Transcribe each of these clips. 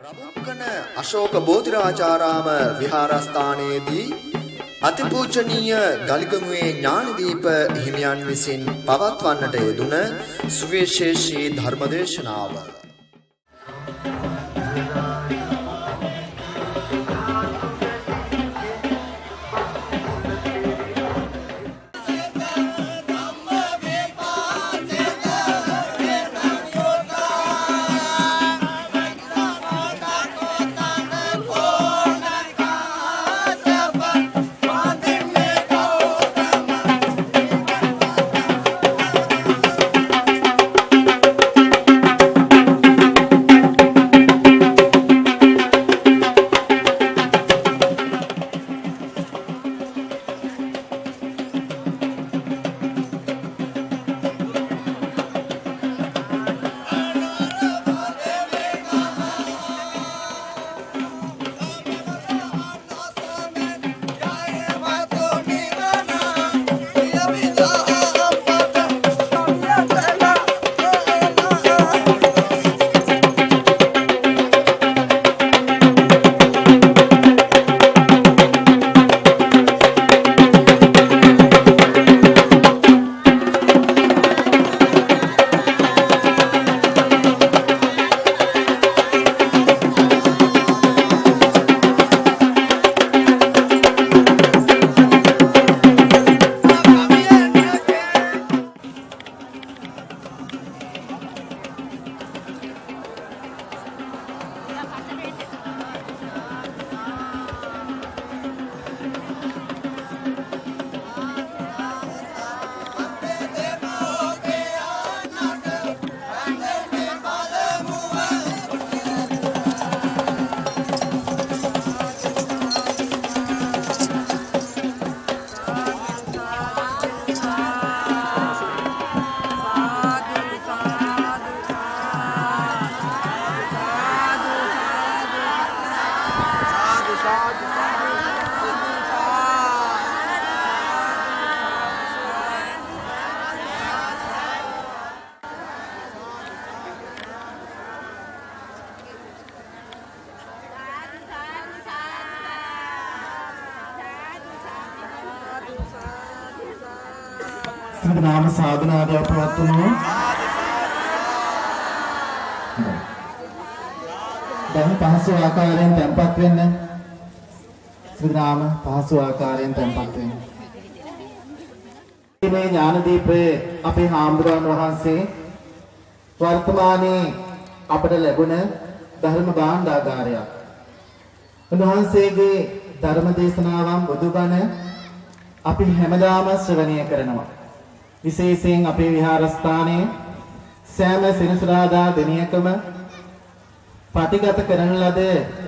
රබුක්කන අශෝක බෝධිරාජාරාම විහාරස්ථානයේදී අතිපූජනීය ගලිගමුවේ ඥානදීප හිමියන් විසින් පවත්වන්නට යෙදුන සුවිශේෂී ධර්මදේශනාව. සිංහ නාම සාධනාදයක් පවත්වමු. දැන් පහසු ආකාරයෙන් තැන්පත් වෙන්න. සිංහ නාම පහසු ආකාරයෙන් තැන්පත් වෙන්න. මේ ඥානදීපයේ අපේ හාමුදුරන් වහන්සේ වර්තමානයේ අපට ලැබුණ ධර්ම භාණ්ඩාගාරයක්. උන්වහන්සේගේ ධර්ම දේශනාවන් බුදුබණ අපි හැමදාම ශ්‍රවණය කරනවා. විශේෂයෙන් අපේ විහාරස්ථානයේ සෑම සෙනසුරාදා දිනයකම පටිගත කරන ලද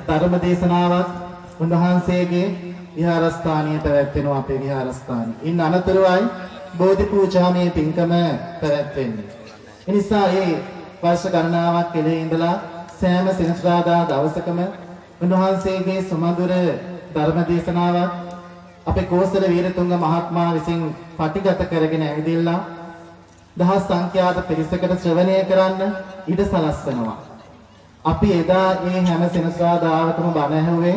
ධර්ම දේශනාවක් උන්වහන්සේගේ විහාරස්ථානයේ පැවැත්වෙනවා අපේ විහාරස්ථානයේ. ඉන් අනතුරුවයි බෝධි පූජාමය පින්කම පැවැත්වෙන්නේ. ඒ නිසා මේ වර්ෂ ගණනාවක් කෙලේ ඉඳලා සෑම සෙනසුරාදා දවසකම උන්වහන්සේගේ සුමధుර ධර්ම දේශනාවක් අපේ කෝසල වීරතුංග මහත්මයා විසින් පටිගත කරගෙන ඇවිදilla දහස් සංඛ්‍යාත පිරිසකට ශ්‍රවණය කරන්න ඉඩ සලස්වනවා. අපි එදා මේ හැම සෙනසුරාදාවකම බණ ඇහුවේ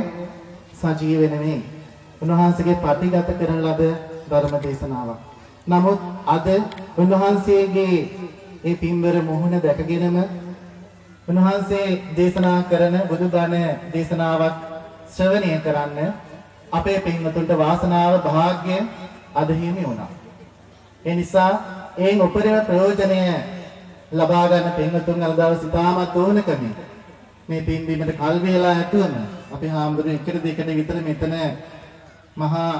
සජීව නෙමෙයි. උන්වහන්සේගේ පටිගත කරන ලද ධර්ම දේශනාවක්. නමුත් අද උන්වහන්සේගේ ඒ පින්වර මොහොන දැකගෙනම උන්වහන්සේ දේශනා කරන බුදුබණ දේශනාවක් ශ්‍රවණය කරන්න අපේ පින්වතුන්ට වාසනාව වාග්ය අද හිමි වුණා. ඒ නිසා ඒන් උපරිම ප්‍රයෝජනය ලබා ගන්න පින්වතුන් අද දවස් ඉතාමත් ඕනකමින් මේ පින්බීමට කල් වේලා ඇතුවම අපි හාමුදුරුවෝ එකට දෙකට විතර මෙතන මහා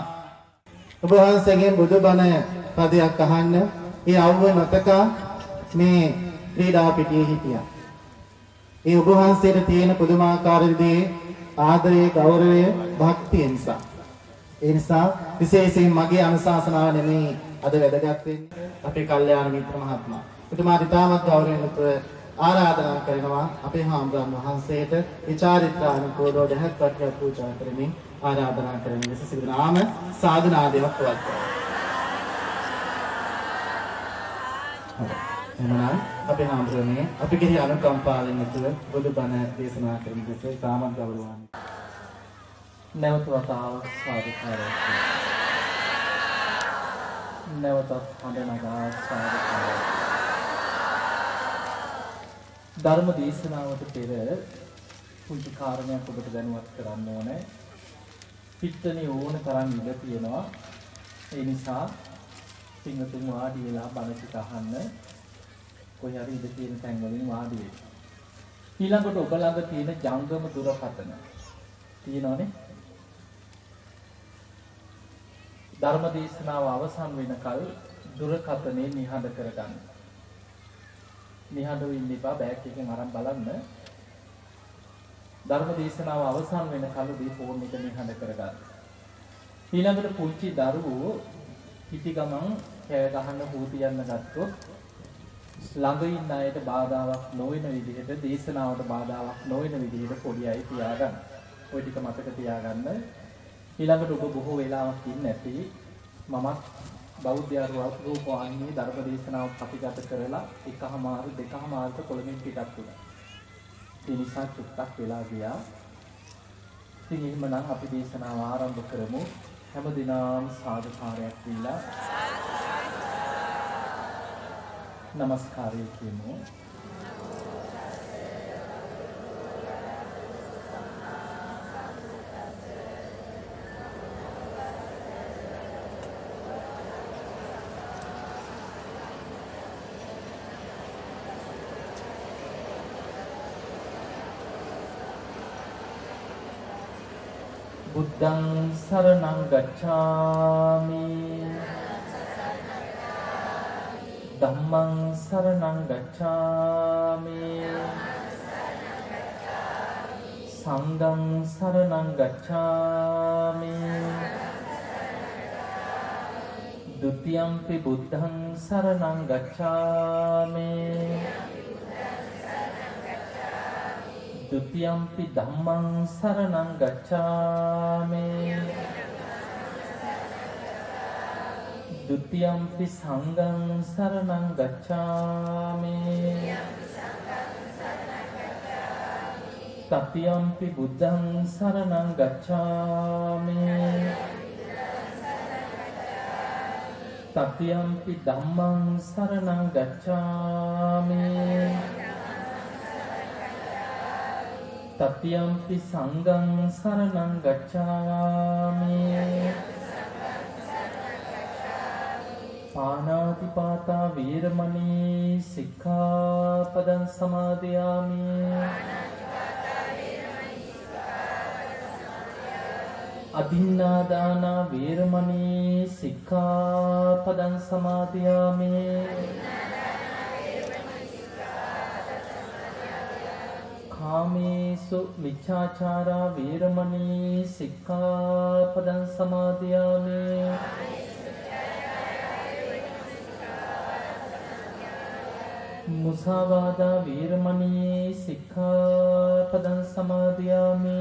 ඔබ වහන්සේගෙන් බුදුබණ පදයක් අහන්න ඒ අවුව මතක මේ ක්‍රීඩා පිටියේ හිටියා. ඒ ඔබ වහන්සේට තියෙන පුදුමාකාර විදිහේ ආදරය, ගෞරවය, භක්තිය නිසා. ඒ නිසා විශේෂයෙන් මගේ අනුශාසනාව නෙමෙයි අද වැදගත් වෙන්නේ අපේ කල්යාණ මිත්‍ර මහත්මයා. එතුමාට ඉතාමත් ගෞරවයෙන් යුතුව ආරාධනා කරනවා අපේ හාමුදුරන් වහන්සේට විචාරිත්‍රානුකූලව දහත් වට්ටියක් පූජා කරමින් ආරාධනා කරන ලෙස සිදු නාම සාධනාදයක් පවත්වනවා. එහෙනම් අපි හාමුදුරනේ අපි කෙරෙහි අනුකම්පාවෙන් යුතුව බුදුබණ දේශනා කරන දෙස ඉතාමත් ගෞරවාන්විතයි. නැවත වතාවක් සාදුකාරයක් නැවතත් හඬ නගා සාදුකාරයක්. ධර්ම දේශනාවට පෙර පුංචි කාරණයක් ඔබට දැනුවත් කරන්න ඕනේ. පිට්ටනේ ඕන තරම් ඉඳ තියෙනවා. ඒ නිසා පින්වතුන් වාඩි වෙලා බණ ටික අහන්න කොහේ හරි ඉඳ තියෙන තැන් වලින් වාඩි වෙන්න ඊළඟට ඔබ ළඟ තියෙන ජංගම දුරකථන තියෙනවනේ ධර්ම දේශනාව අවසන් වෙනකල් දුරකථනේ නිහඬ කරගන්න. නිහඬව ඉන්න එපා බෑග් එකෙන් අරන් බලන්න. ධර්ම දේශනාව අවසන් වෙනකල් දී ෆෝන් එක නිහඬ කරගන්න. ඊළඟට පුංචි දරුවෝ පිටි ගමන් කෑ ගහන්න හූති යන්න ගත්තොත් ළඟ ඉන්න අයට බාධාවක් නොවන විදිහට දේශනාවට බාධාවක් නොවන විදිහට පොඩි අය තියාගන්න. ওই ටික මතක තියාගන්න. ඊළඟට ඔබ බොහෝ වෙලාවක් ඉන්නේ නැති මමත් බෞද්ධ රූපවාහිනී ධර්ම දේශනාව ප්‍රතිගත කරලා එකහමාරු දෙකහමාරුට කොළඹින් පිටත් වුණා. ඒ නිසා චුට්ටක් වෙලා ගියා. ඉතින් එහෙමනම් අපි දේශනාව ආරම්භ කරමු. හැම දිනම සාදුකාරයක් දීලා নমස්කාරය කියමු. බුද්ධං සරණං ගච්ඡාමි ධම්මං සරණං ගච්ඡාමි. සංඝං සරණං ගච්ඡාමි. ဒ ුතියම්පි බුද්ධං සරණං ගච්ඡාමි. ဒုတိယံ පි සංඝං සරණං ගච්ඡාමි තතියම් පි බුද්ධං සරණං ගච්ඡාමි තතියම් පි ධම්මං සරණං ගච්ඡාමි තතියම් පි සංඝං සරණං ගච්ඡාමි පානාතිපාතා වීරමණී සික්ඛාපදං සමාදියාමි. අදින්නාදාන වීරමණී සික්ඛාපදං සමාදියාමි. කාමේසු මිච්ඡාචාරා වේරමණී සික්ඛාපදං සමාදියාමි. මුසාවාදා වේරමණී සික්ඛාපදං සමාදියාමි.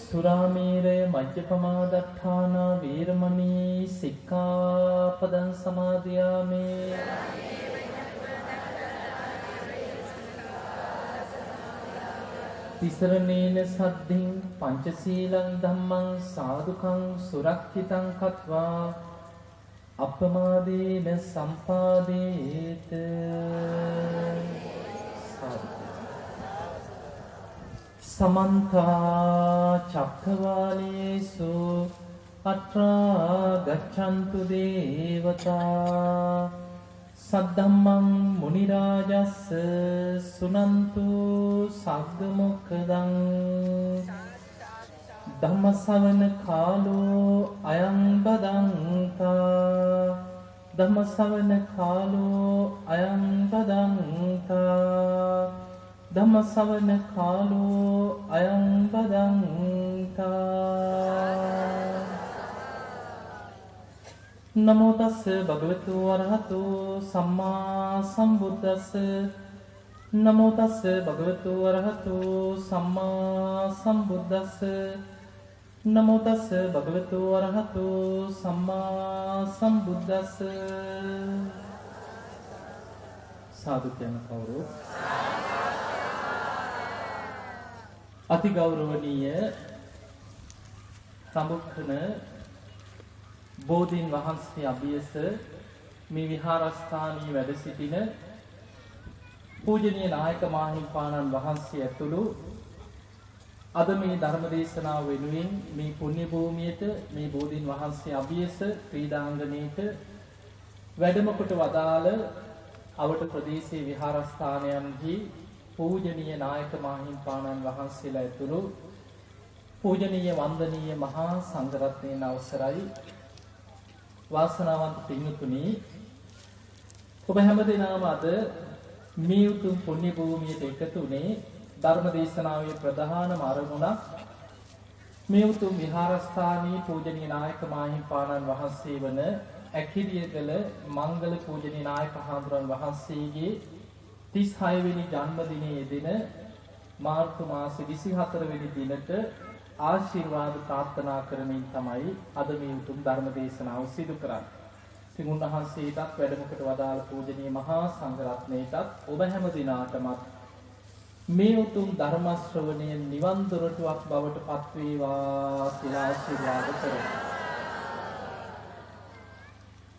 සුරාමේරය මජ්ජපමා දත්තානා වේරමණී සික්ඛාපදං සමාදියාමි. තිසරණේන සද්ධින් පංචශීලං ධම්මං සාදුකං සුරක්ෂිතං කତ୍වා අප්‍රමාදේන සම්පාදේත. සමන්ත චක්කවාලේසු අත්‍රා ගච්ඡන්තු දේවතා. සද්ධම්මං මුනි රාජස්ස සුනන්තු සග්ග මොක්ඛදං. ධම්ම ශ්‍රවණ කාලෝ අයං බදන්තා ධම්ම ශ්‍රවණ කාලෝ අයං බදන්තා ධම්ම ශ්‍රවණ කාලෝ අයං බදන්තා නමෝ තස්ස භගවතු වරහතු සම්මා සම්බුද්දස්ස. නමෝ තස්ස භගවතු වරහතු සම්මා සම්බුද්දස්ස. නමෝ තස්ස භගවතු වරහතු සම්මා සම්බුද්දස්ස. සාදු කියන කවුරු? අති ගෞරවනීය සම්බුක්ඛන බෝධීන් වහන්සේ අභියස මේ විහාරස්ථානයේ වැඩ සිටින පූජනීය නායක මාහිම්පාණන් වහන්සේ ඇතුළු අද මේ ධර්ම දේශනාව වෙනුවෙන් මේ පුණ්‍ය භූමියට මේ බෝධීන් වහන්සේ අභියස ක්‍රීඩාංගණයට වැඩම කොට වදාළ අවට ප්‍රදේශයේ විහාරස්ථානයන්හි පූජනීය නායක මාහිම්පාණන් වහන්සේලා ඇතුළු පූජනීය වන්දනීය මහා සංඝරත්නයන් අවසරයි. වාසනාවන්ත පින්තුනි ඔබ හැමදෙනාම අද මේ උතුම් පුණ්‍ය භූමියට එකතු වුණේ ධර්ම දේශනාවේ ප්‍රධානම අරමුණක් මේ උතුම් විහාරස්ථානයේ පූජනීය නායක මාහිම්පාණන් වහන්සේ වන ඇකිරියගල මංගල පූජනීය නායක හාමුදුරන් වහන්සේගේ 36 වෙනි ජන්මදිනයේ දින මාර්තු මාසේ 24 වෙනි දිනට ආශිර්වාද ප්‍රාර්ථනා කරමින් තමයි අද මේ උතුම් ධර්ම දේශනාව සිදු කරන්නේ. ඉතින් උන්වහන්සේටත් වැඩමකට වදාළ පූජනීය මහා සංඝරත්නයටත් ඔබ හැම දිනාටමත් මේ උතුම් ධර්ම ශ්‍රවණය නිවන් දොරටුවක් බවට පත්වේවා කියලා ආශිර්වාද කරනවා.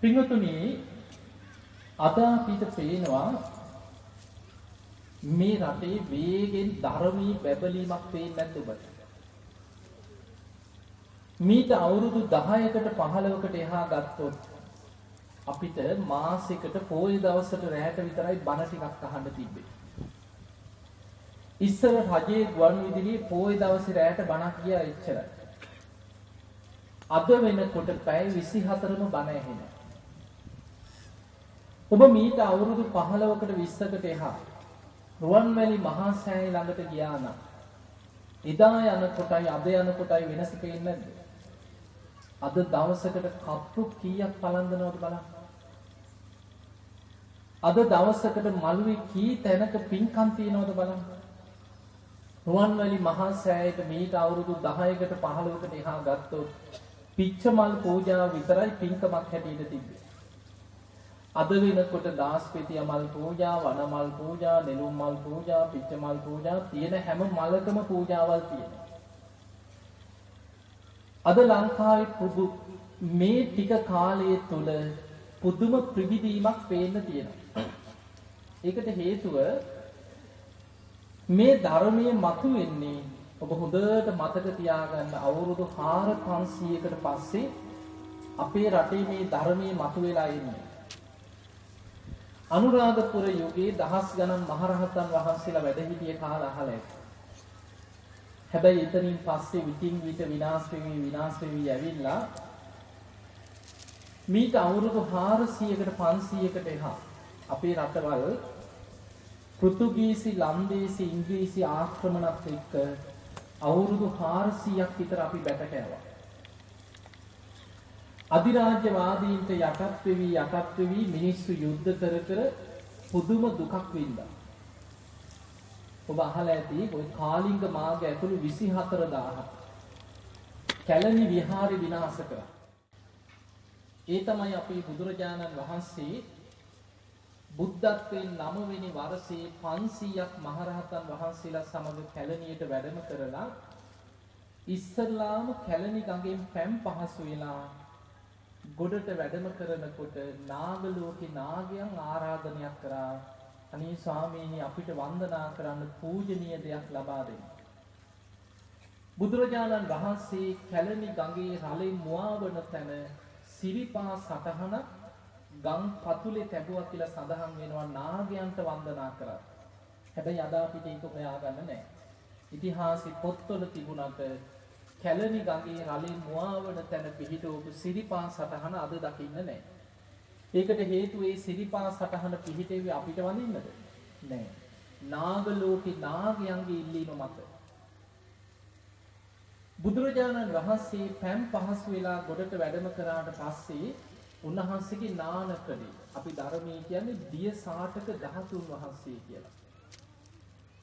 පින්වතුනි අද අපිට පේනවා මේ රටේ වේගෙන් ධර්මී බැබලීමක් පේන්නේ නැද්ද ඔබට? මීට අවුරුදු 10කට 15කට එහා ගත්තොත් අපිට මාසෙකට පොය දවසට රැයට විතරයි බණ ටිකක් අහන්න තිබ්බේ. ඉස්සර රජයේ ගුවන් විදුලියේ පොය දවසේ රැයට බණක් ගියා එච්චරයි. අද වෙනකොට පැය 24ම බණ ඇහෙන. ඔබ මීට අවුරුදු 15කට 20කට එහා රුවන්වැලි මහා සෑය ළඟට ගියා නම් එදා යන කොටයි අද යන කොටයි වෙනස පේන්නේ නැද්ද? අද දවසකට කප්පු කීයක් පලන්දනවද බලන්න. අද දවසකට මළුවේ කී තැනක පින්කම් තියනවද බලන්න. රුවන්වැලි මහා සෑයට මීට අවුරුදු 10කට 15කට එහා ගත්තොත් පිච්චමල් පූජාව විතරයි පින්කමක් හැටියට තිබ්බේ. අද වෙනකොට දාස්පෙතිය මල් පූජා, වනමල් පූජා, නෙළුම් මල් පූජා, පිච්චමල් පූජා තියෙන හැම මලකම පූජාවල් තියෙනවා. අද ලංකාවේ මේ ටික කාලය තුල පුදුම ප්‍රවිදීමක් පේන්න තියෙනවා. ඒකට හේතුව මේ ධර්මයේ මතුවෙන්නේ ඔබ හොඳට මතක තියාගන්න අවුරුදු 4500කට පස්සේ අපේ රටේ මේ ධර්මයේ මතුවලා ඉන්නේ. අනුරාධපුර යුගයේ දහස් ගණන් මහරහතන් වහන්සේලා වැඩ සිටිය කාල අහල ඇත. හැබැයි එතනින් පස්සේ විтин විට විනාශ වෙමි විනාශ වෙමි යවිලා මීට අවුරුදු 400කට 500කට එහා අපේ රටවල් පෘතුගීසි ලන්දේසි ඉංග්‍රීසි ආක්‍රමණත් එක්ක අවුරුදු 400ක් විතර අපි බැට කෑවා. අධිරාජ්‍යවාදීන්ට යටත් වෙවි යටත් වෙවි මිනිස්සු යුද්ධ කර කර පුදුම දුකක් වින්දා. ඔබ අහලා ඇති ওই කාලිංග මාර්ග ඇතුළු 24000ක් කැලණි විහාරේ විනාශ කරා. ඒ තමයි අපේ බුදුරජාණන් වහන්සේ බුද්ධත්වයෙන් නවවෙනි වර්ෂයේ 500ක් මහරහතන් වහන්සේලා සමග කැලණියට වැඩම කරලා ඉස්සල්ලාම කැලණි ගඟෙන් පැම් පහසු වෙලා ගොඩට වැඩම කරනකොට නාග ලෝකේ නාගයන් ආරාධනයක් කරා අනේ ස්වාමීනි අපිට වන්දනා කරන්න පූජනීය දෙයක් ලබා දෙන්න. බුදුරජාණන් වහන්සේ කැලණි ගඟේ රළෙන් මුවාවන තැන සිරිපා සටහනක් ගම් පතුලේ තැබුවා කියලා සඳහන් වෙනවා නාගයන්ට වන්දනා කරා. හැබැයි අද අපිට ඒක හොයාගන්න නැහැ. ඉතිහාසෙ පොත්වල තිබුණාට කැලණි ගඟේ රළේ මුවාවන තැන පිහිටවපු සිරිපා සටහන අද දකින්න නැහැ. ඒකට හේතුව ඒ සිරිපා සටහන පිහිටෙවි අපිට වඳින්නද? නැහැ. නාග ලෝකේ නාගයන්ගේ ඉල්ලීම මත බුදුරජාණන් වහන්සේ පැම් පහසු වෙලා ගොඩට වැඩම කරාට පස්සේ උන්වහන්සේගේ නානකඩේ අපි ධර්මයේ කියන්නේ දිය සාටක ධාතුන් වහන්සේ කියලා.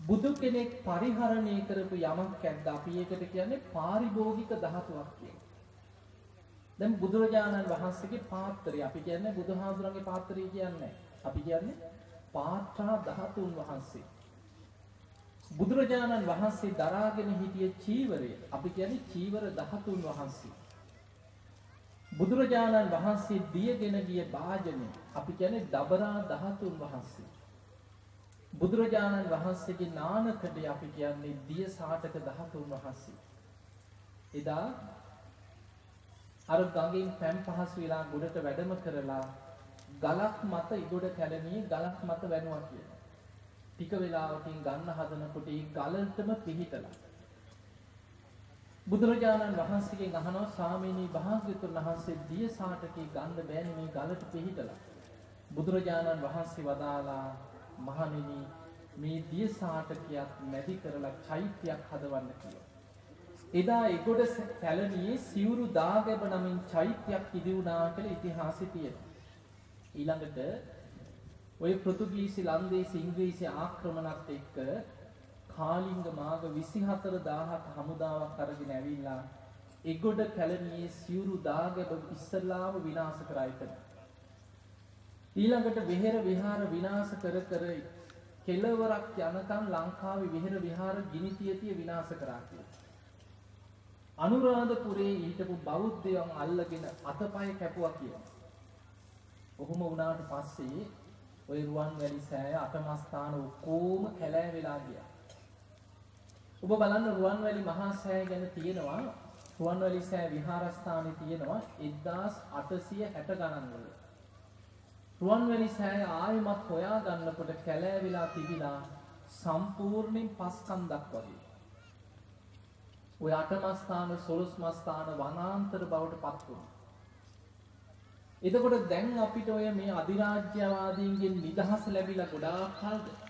බුදු කෙනෙක් පරිහරණය කරපු යමක් ඇද්ද අපි ඒකට කියන්නේ පාරිභෝගික ධාතුවක් කියලා. දැන් බුදුරජාණන් වහන්සේගේ පාත්‍රය අපි කියන්නේ බුදුහාමුදුරන්ගේ පාත්‍රය කියන්නේ අපි කියන්නේ පාත්‍රා ධාතුන් වහන්සේ. බුදුරජාණන් වහන්සේ දරාගෙන හිටිය චීවරය අපි කියන්නේ චීවර ධාතුන් වහන්සේ. බුදුරජාණන් වහන්සේ දියගෙන ගිය භාජනය අපි කියන්නේ දබරා ධාතුන් වහන්සේ. බුදුරජාණන් වහන්සේගේ නානකඩේ අපි කියන්නේ දිය සාටක ධාතුන් වහන්සේ. එදා අර ගඟින් පැන් පහසු වෙලා ගොඩට වැඩම කරලා ගලක් මත ඉගොඩ කැලණියේ ගලක් මත වැනුවා කියලා. ටික වෙලාවකින් ගන්න හදනකොට ඒ ගලටම පිහිටලා. බුදුරජාණන් වහන්සේගෙන් අහනවා ස්වාමීනි භාග්‍යතුන් වහන්සේ දිය සාටකේ ගන්න බෑනේ මේ ගලට පිහිටලා. බුදුරජාණන් වහන්සේ වදාලා මහණෙනි මේ දිය සාටකියක් මැදි කරලා චෛත්‍යයක් හදවන්න කියලා. එදා එගොඩ කැලණියේ සිවුරු දාගැබ නමින් චෛත්‍යයක් ඉදි වුණා කියලා ඉතිහාසෙ තියෙනවා. ඊළඟට ඔය පෘතුගීසි ලන්දේසි ඉංග්‍රීසි ආක්‍රමණත් එක්ක කාලිංග මාග 24000ක් හමුදාවක් අරගෙන ඇවිල්ලා එගොඩ කැලණියේ සිවුරු දාගැබ ඉස්සල්ලාම විනාශ කරා එතන. ඊළඟට විහෙර විහාර විනාශ කර කර කෙලවරක් යනකම් ලංකාවේ විහෙර විහාර ගිනි තිය තිය විනාශ කරා කියලා. අනුරාධපුරේ හිටපු බෞද්ධයන් අල්ලගෙන අතපය කැපුවා කියලා. ඔහොම වුණාට පස්සේ ওই රුවන්වැලි සෑය අටමස්ථාන ඔක්කොම කැලෑ වෙලා ගියා. ඔබ බලන්න රුවන්වැලි මහා සෑය ගැන තියෙනවා රුවන්වැලි සෑය විහාරස්ථානයේ තියෙනවා 1860 ගණන් වල. රුවන්වැලි සෑය ආයෙමත් හොයා ගන්නකොට කැලෑ වෙලා තිබිලා සම්පූර්ණයෙන් පස්කන්දක් වගේ. ඔය අටමස්ථාන සොළොස්මස්ථාන වනාන්තර බවට පත් වුණා. එතකොට දැන් අපිට ඔය මේ අධිරාජ්‍යවාදීන්ගෙන් නිදහස ලැබිලා ගොඩාක් කල්ද?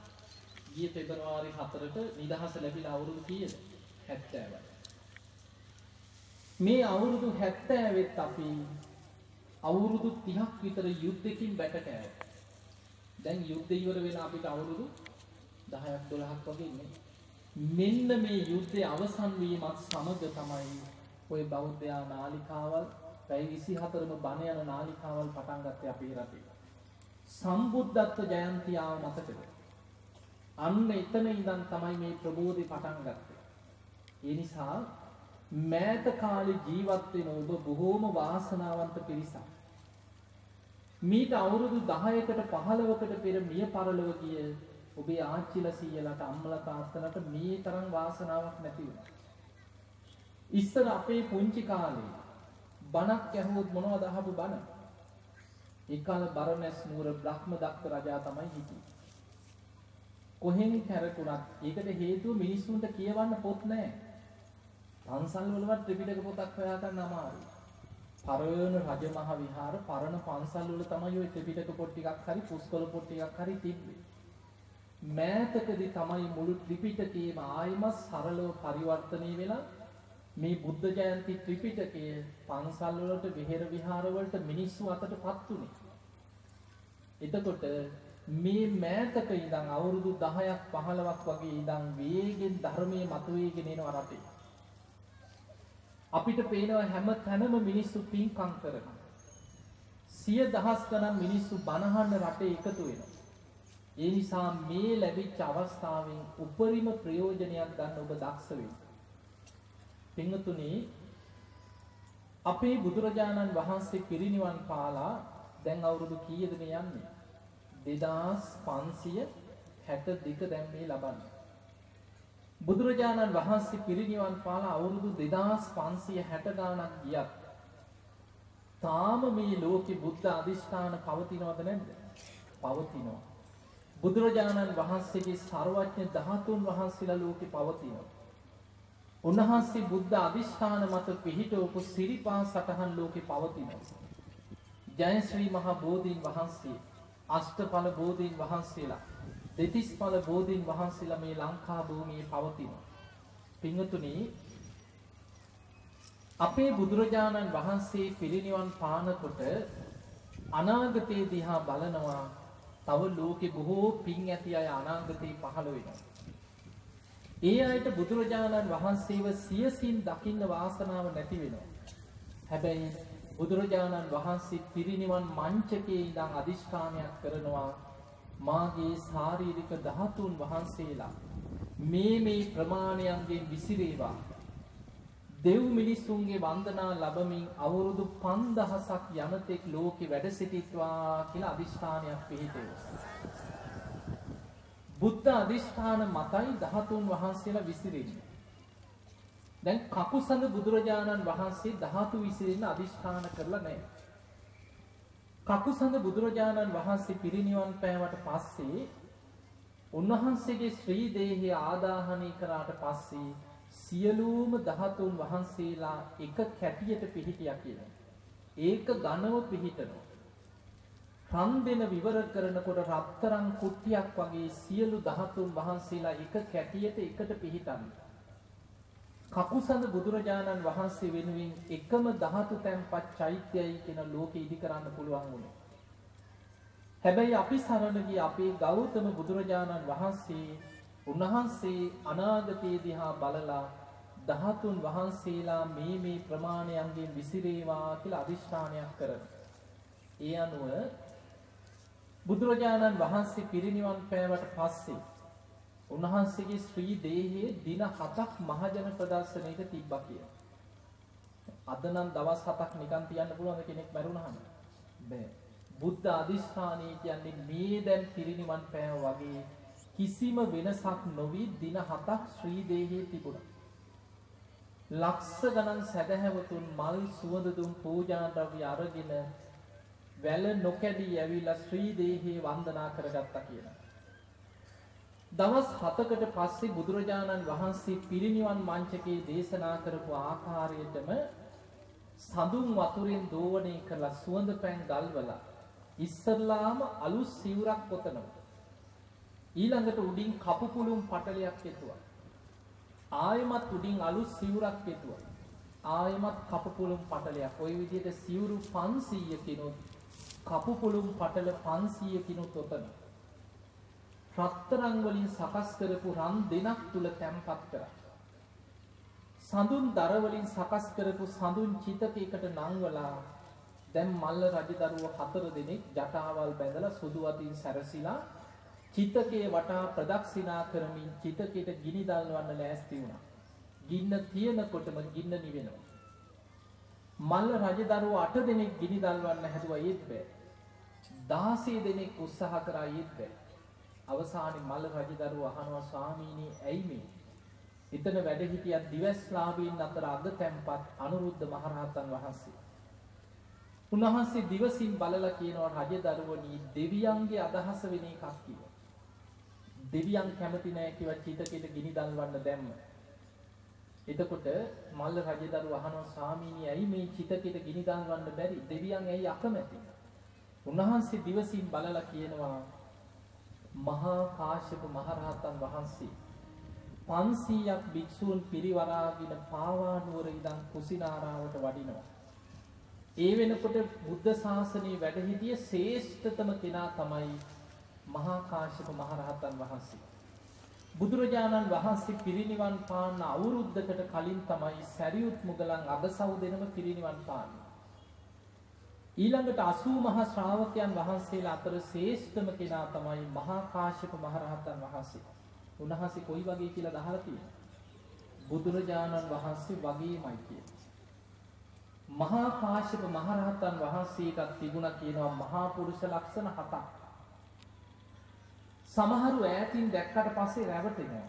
ගිය පෙබරවාරි 4ට නිදහස ලැබිලා අවුරුදු කීයද? 70යි. මේ අවුරුදු 70ෙත් අපි අවුරුදු 30ක් විතර යුද්ධෙකින් බැට කෑවා. දැන් යුද්ධ ඉවර වෙන අපිට අවුරුදු 10ක් 12ක් වගේ ඉන්නේ. මෙන්න මේ යුද්ධය අවසන් වීමත් සමග තමයි ওই බෞද්ධයා නාලිකාවල් පැය 24ම බණ යන නාලිකාවල් පටන් ගත්තේ අපේ රටේ. සම්බුද්ධත්ව ජයන්ති ආව මතකද? අන්න එතන ඉඳන් තමයි මේ ප්‍රබෝධි පටන් ගත්තේ. ඒ නිසා මෑත කාලේ ජීවත් වෙන ඔබ බොහෝම වාසනාවන්ත පිරිසක්. මීට අවුරුදු 10කට 15කට පෙර මිය පරලොව ගිය ඔබේ ආච්චිලා සීයලාට අම්මලා තාත්තලාට මේ තරම් වාසනාවක් නැති වුණා. ඉස්සර අපේ පුංචි කාලේ බණක් ඇහුවොත් මොනවද අහපු බණ? ඒ කාල බරණැස් නුවර බ්‍රහ්මදත්ත රජා තමයි හිටියේ. කොහෙන් කැරකුණත් ඒකට හේතුව මිනිස්සුන්ට කියවන්න පොත් නැහැ. පන්සල් වලවත් ත්‍රිපිටක පොතක් හොයාගන්න අමාරුයි. පරණ රජමහ විහාර පරණ පන්සල් වල තමයි ওই ත්‍රිපිටක පොත් ටිකක් හරි පුස්කොළ පොත් ටිකක් හරි තිබ්බේ. මෑතකදී තමයි මුළු ත්‍රිපිටකයේම ආයිමත් සරලව පරිවර්තනය වෙලා මේ බුද්ධ ජයන්ති ත්‍රිපිටකය පන්සල් වලට විහෙර විහාර වලට මිනිස්සු අතටපත් උනේ. එතකොට මේ මෑතක ඉඳන් අවුරුදු 10ක් 15ක් වගේ ඉඳන් වේගෙන් ධර්මයේ මතුවේගෙන එනවා රටේ. අපිට පේනවා හැම තැනම මිනිස්සු පින්කම් කරනවා. සිය දහස් ගණන් මිනිස්සු බනහන්න රටේ එකතු වෙනවා. ඒ නිසා මේ ලැබිච්ච අවස්ථාවෙන් උපරිම ප්‍රයෝජනයක් ගන්න ඔබ දක්ෂ වෙන්න. පින්වතුනි අපේ බුදුරජාණන් වහන්සේ පිරිනිවන් පාලා දැන් අවුරුදු කීයද මේ යන්නේ? 2562 දැන් මේ ලබන්නේ. බුදුරජාණන් වහන්සේ පිරිනිවන් පාලා අවුරුදු 2560 ගාණක් ගියත් තාම මේ ලෝකේ බුද්ධ අධිෂ්ඨාන පවතිනවද නැද්ද? පවතිනවා. බුදුරජාණන් වහන්සේගේ ਸਰවඥ ධාතුන් වහන්සේලා ලෝකේ පවතිනවා. උන්වහන්සේ බුද්ධ අධිෂ්ඨාන මත පිහිටවපු සිරිපා සටහන් ලෝකේ පවතිනවා. ජයශ්‍රී මහා බෝධීන් වහන්සේ අෂ්ටඵල බෝධීන් වහන්සේලා දෙතිස්ඵල බෝධීන් වහන්සේලා මේ ලංකා භූමියේ පවතිනවා. පින්වතුනි අපේ බුදුරජාණන් වහන්සේ පිරිනිවන් පානකොට අනාගතයේ දිහා බලනවා තව ලෝකේ බොහෝ පින් ඇති අය අනාගතේ පහළ වෙනවා. ඒ අයට බුදුරජාණන් වහන්සේව සියසින් දකින්න වාසනාව නැති වෙනවා. හැබැයි බුදුරජාණන් වහන්සේ පිරිනිවන් මංචකයේ ඉඳන් අදිෂ්ඨානයක් කරනවා මාගේ ශාරීරික ධාතුන් වහන්සේලා මේ මේ ප්‍රමාණයන්ගෙන් විසිරේවා දෙව් මිනිස්සුන්ගේ වන්දනා ලබමින් අවුරුදු 5000ක් යනතෙක් ලෝකෙ වැඩ සිටිත්වා කියලා අදිෂ්ඨානයක් පිළිපෙවුවා. බුද්ධ අදිෂ්ඨාන මතයි ධාතුන් වහන්සේලා විසිරෙන්නේ. දැන් කකුසඳ බුදුරජාණන් වහන්සේ ධාතු විසිරෙන්න අදිෂ්ඨාන කරලා නැහැ. කකුසඳ බුදුරජාණන් වහන්සේ පිරිනිවන් පෑවට පස්සේ උන්වහන්සේගේ ශ්‍රී දේහය ආදාහනය කරාට පස්සේ සියලුම ධාතුන් වහන්සේලා එක කැටියට පිහිටියා කියලා. ඒක ඝනව පිහිටනවා. රන් දෙන විවර කරනකොට රත්තරන් කුට්ටියක් වගේ සියලු ධාතුන් වහන්සේලා එක කැටියට එකට පිහිටන්නේ. කකුසඳ බුදුරජාණන් වහන්සේ වෙනුවෙන් එකම ධාතු තැන්පත් චෛත්‍යයයි කියන ලෝකෙ ඉදි කරන්න පුළුවන් වුණේ. හැබැයි අපි සරණ ගිය අපේ ගෞතම බුදුරජාණන් වහන්සේ උන්වහන්සේ අනාගතයේ දිහා බලලා ධාතුන් වහන්සේලා මේ මේ ප්‍රමාණයන්ගෙන් විසිරේවා කියලා අදිෂ්ඨානයක් කරන. ඒ අනුව බුදුරජාණන් වහන්සේ පිරිනිවන් පෑවට පස්සේ උන්වහන්සේගේ ශ්‍රී දේහයේ දින 7ක් මහජන ප්‍රදර්ශනයක තිබ්බා කියලා. අද නම් දවස් 7ක් නිකන් තියන්න පුළුවන් කෙනෙක් මැරුණාම. බෑ. බුද්ධ අදිෂ්ඨානය කියන්නේ මේ දැන් පිරිනිවන් පෑව වගේ කිසිම වෙනසක් නොවි දින හතක් ශ්‍රී දේහයේ තිබුණා. ලක්ෂ ගණන් සැදැහැවතුන් මල් සුවඳ දුම් පූජා ද්‍රව්‍ය අරගෙන වැල නොකැඩී ඇවිල්ලා ශ්‍රී දේහයේ වන්දනා කරගත්තා කියලා. දවස් 7කට පස්සේ බුදුරජාණන් වහන්සේ පිරිනිවන් මංචකේ දේශනා කරපු ආකාරයටම සඳුන් වතුරෙන් දෝවණය කරලා සුවඳ පැන් ගල්වලා ඉස්සල්ලාම අලුත් සිවුරක් පොතනවා. ඊළඟට උඩින් කපු පුළුම් පටලයක් එතුවා. ආයමත් උඩින් අලුත් සිවුරක් එතුවා. ආයමත් කපු පුළුම් පටලයක්. ওই විදිහට සිවුරු 500 කිනොත් කපු පුළුම් පටල 500 කිනොත් ඔතන. රත්තරන් වලින් සකස් කරපු රන් දෙනක් තුල තැම්පත් කරා. සඳුන් දර වලින් සකස් කරපු සඳුන් චිතකයකට නංවලා දැන් මල්ල රජදරුව හතර දෙනෙක් ජටාවල් බැඳලා සුදු අතින් සැරසිලා චිතකයේ වටා ප්‍රදක්ෂිනා කරමින් චිතකයට ගිනි දල්වන්න ලෑස්ති වුණා. ගින්න තියෙනකොටම ගින්න නිවෙනවා. මල්ල රජදරුව අට දෙනෙක් ගිනි දල්වන්න හැදුවා ඒත් බෑ. 16 දෙනෙක් උත්සාහ කරා ඒත් බෑ. අවසානයේ මල්ල රජදරුව අහනවා ස්වාමීනි ඇයි මේ? එතන වැඩ හිටියත් දිවස්ලාභීන් අතර අග තැන්පත් අනුරුද්ධ මහරහතන් වහන්සේ. උන්වහන්සේ දිවසින් බලලා කියනවා රජදරුවනි දෙවියන්ගේ අදහස වෙන එකක් කියලා. දෙවියන් කැමති නැහැ කිව්වා චිතකෙට ගිනි දල්වන්න දැම්ම. එතකොට මල්ල රජදරුව අහනවා ස්වාමීනි ඇයි මේ චිතකෙට ගිනි දල්වන්න බැරි? දෙවියන් ඇයි අකමැති? උන්වහන්සේ දිවසින් බලලා කියනවා මහා කාශ්‍යප මහරහතන් වහන්සේ 500ක් භික්ෂූන් පිරිවරාගෙන පාවා නුවර ඉඳන් කුසිනාරාවට වඩිනවා. ඒ වෙනකොට බුද්ධ ශාසනයේ වැඩ සිටිය ශ්‍රේෂ්ඨතම කෙනා තමයි මහා කාශ්‍යප මහරහතන් වහන්සේ. බුදුරජාණන් වහන්සේ පිරිනිවන් පාන්න අවුරුද්දකට කලින් තමයි සැරියුත් මුගලන් අගසව් දෙනම පිරිනිවන් පාන්නේ. ඊළඟට 80 මහා ශ්‍රාවකයන් වහන්සේලා අතර ශ්‍රේෂ්ඨම කෙනා තමයි මහා කාශ්‍යප මහරහතන් වහන්සේ. උන්වහන්සේ කොයි වගේ කියලා දහලා තියෙනවා. බුදුරජාණන් වහන්සේ වගේමයි කියන. මහා කාශ්‍යප මහරහතන් වහන්සේටත් තිබුණා කියනවා මහා පුරුෂ ලක්ෂණ හතක්. සමහරු ඈතින් දැක්කට පස්සේ රැවටෙනවා.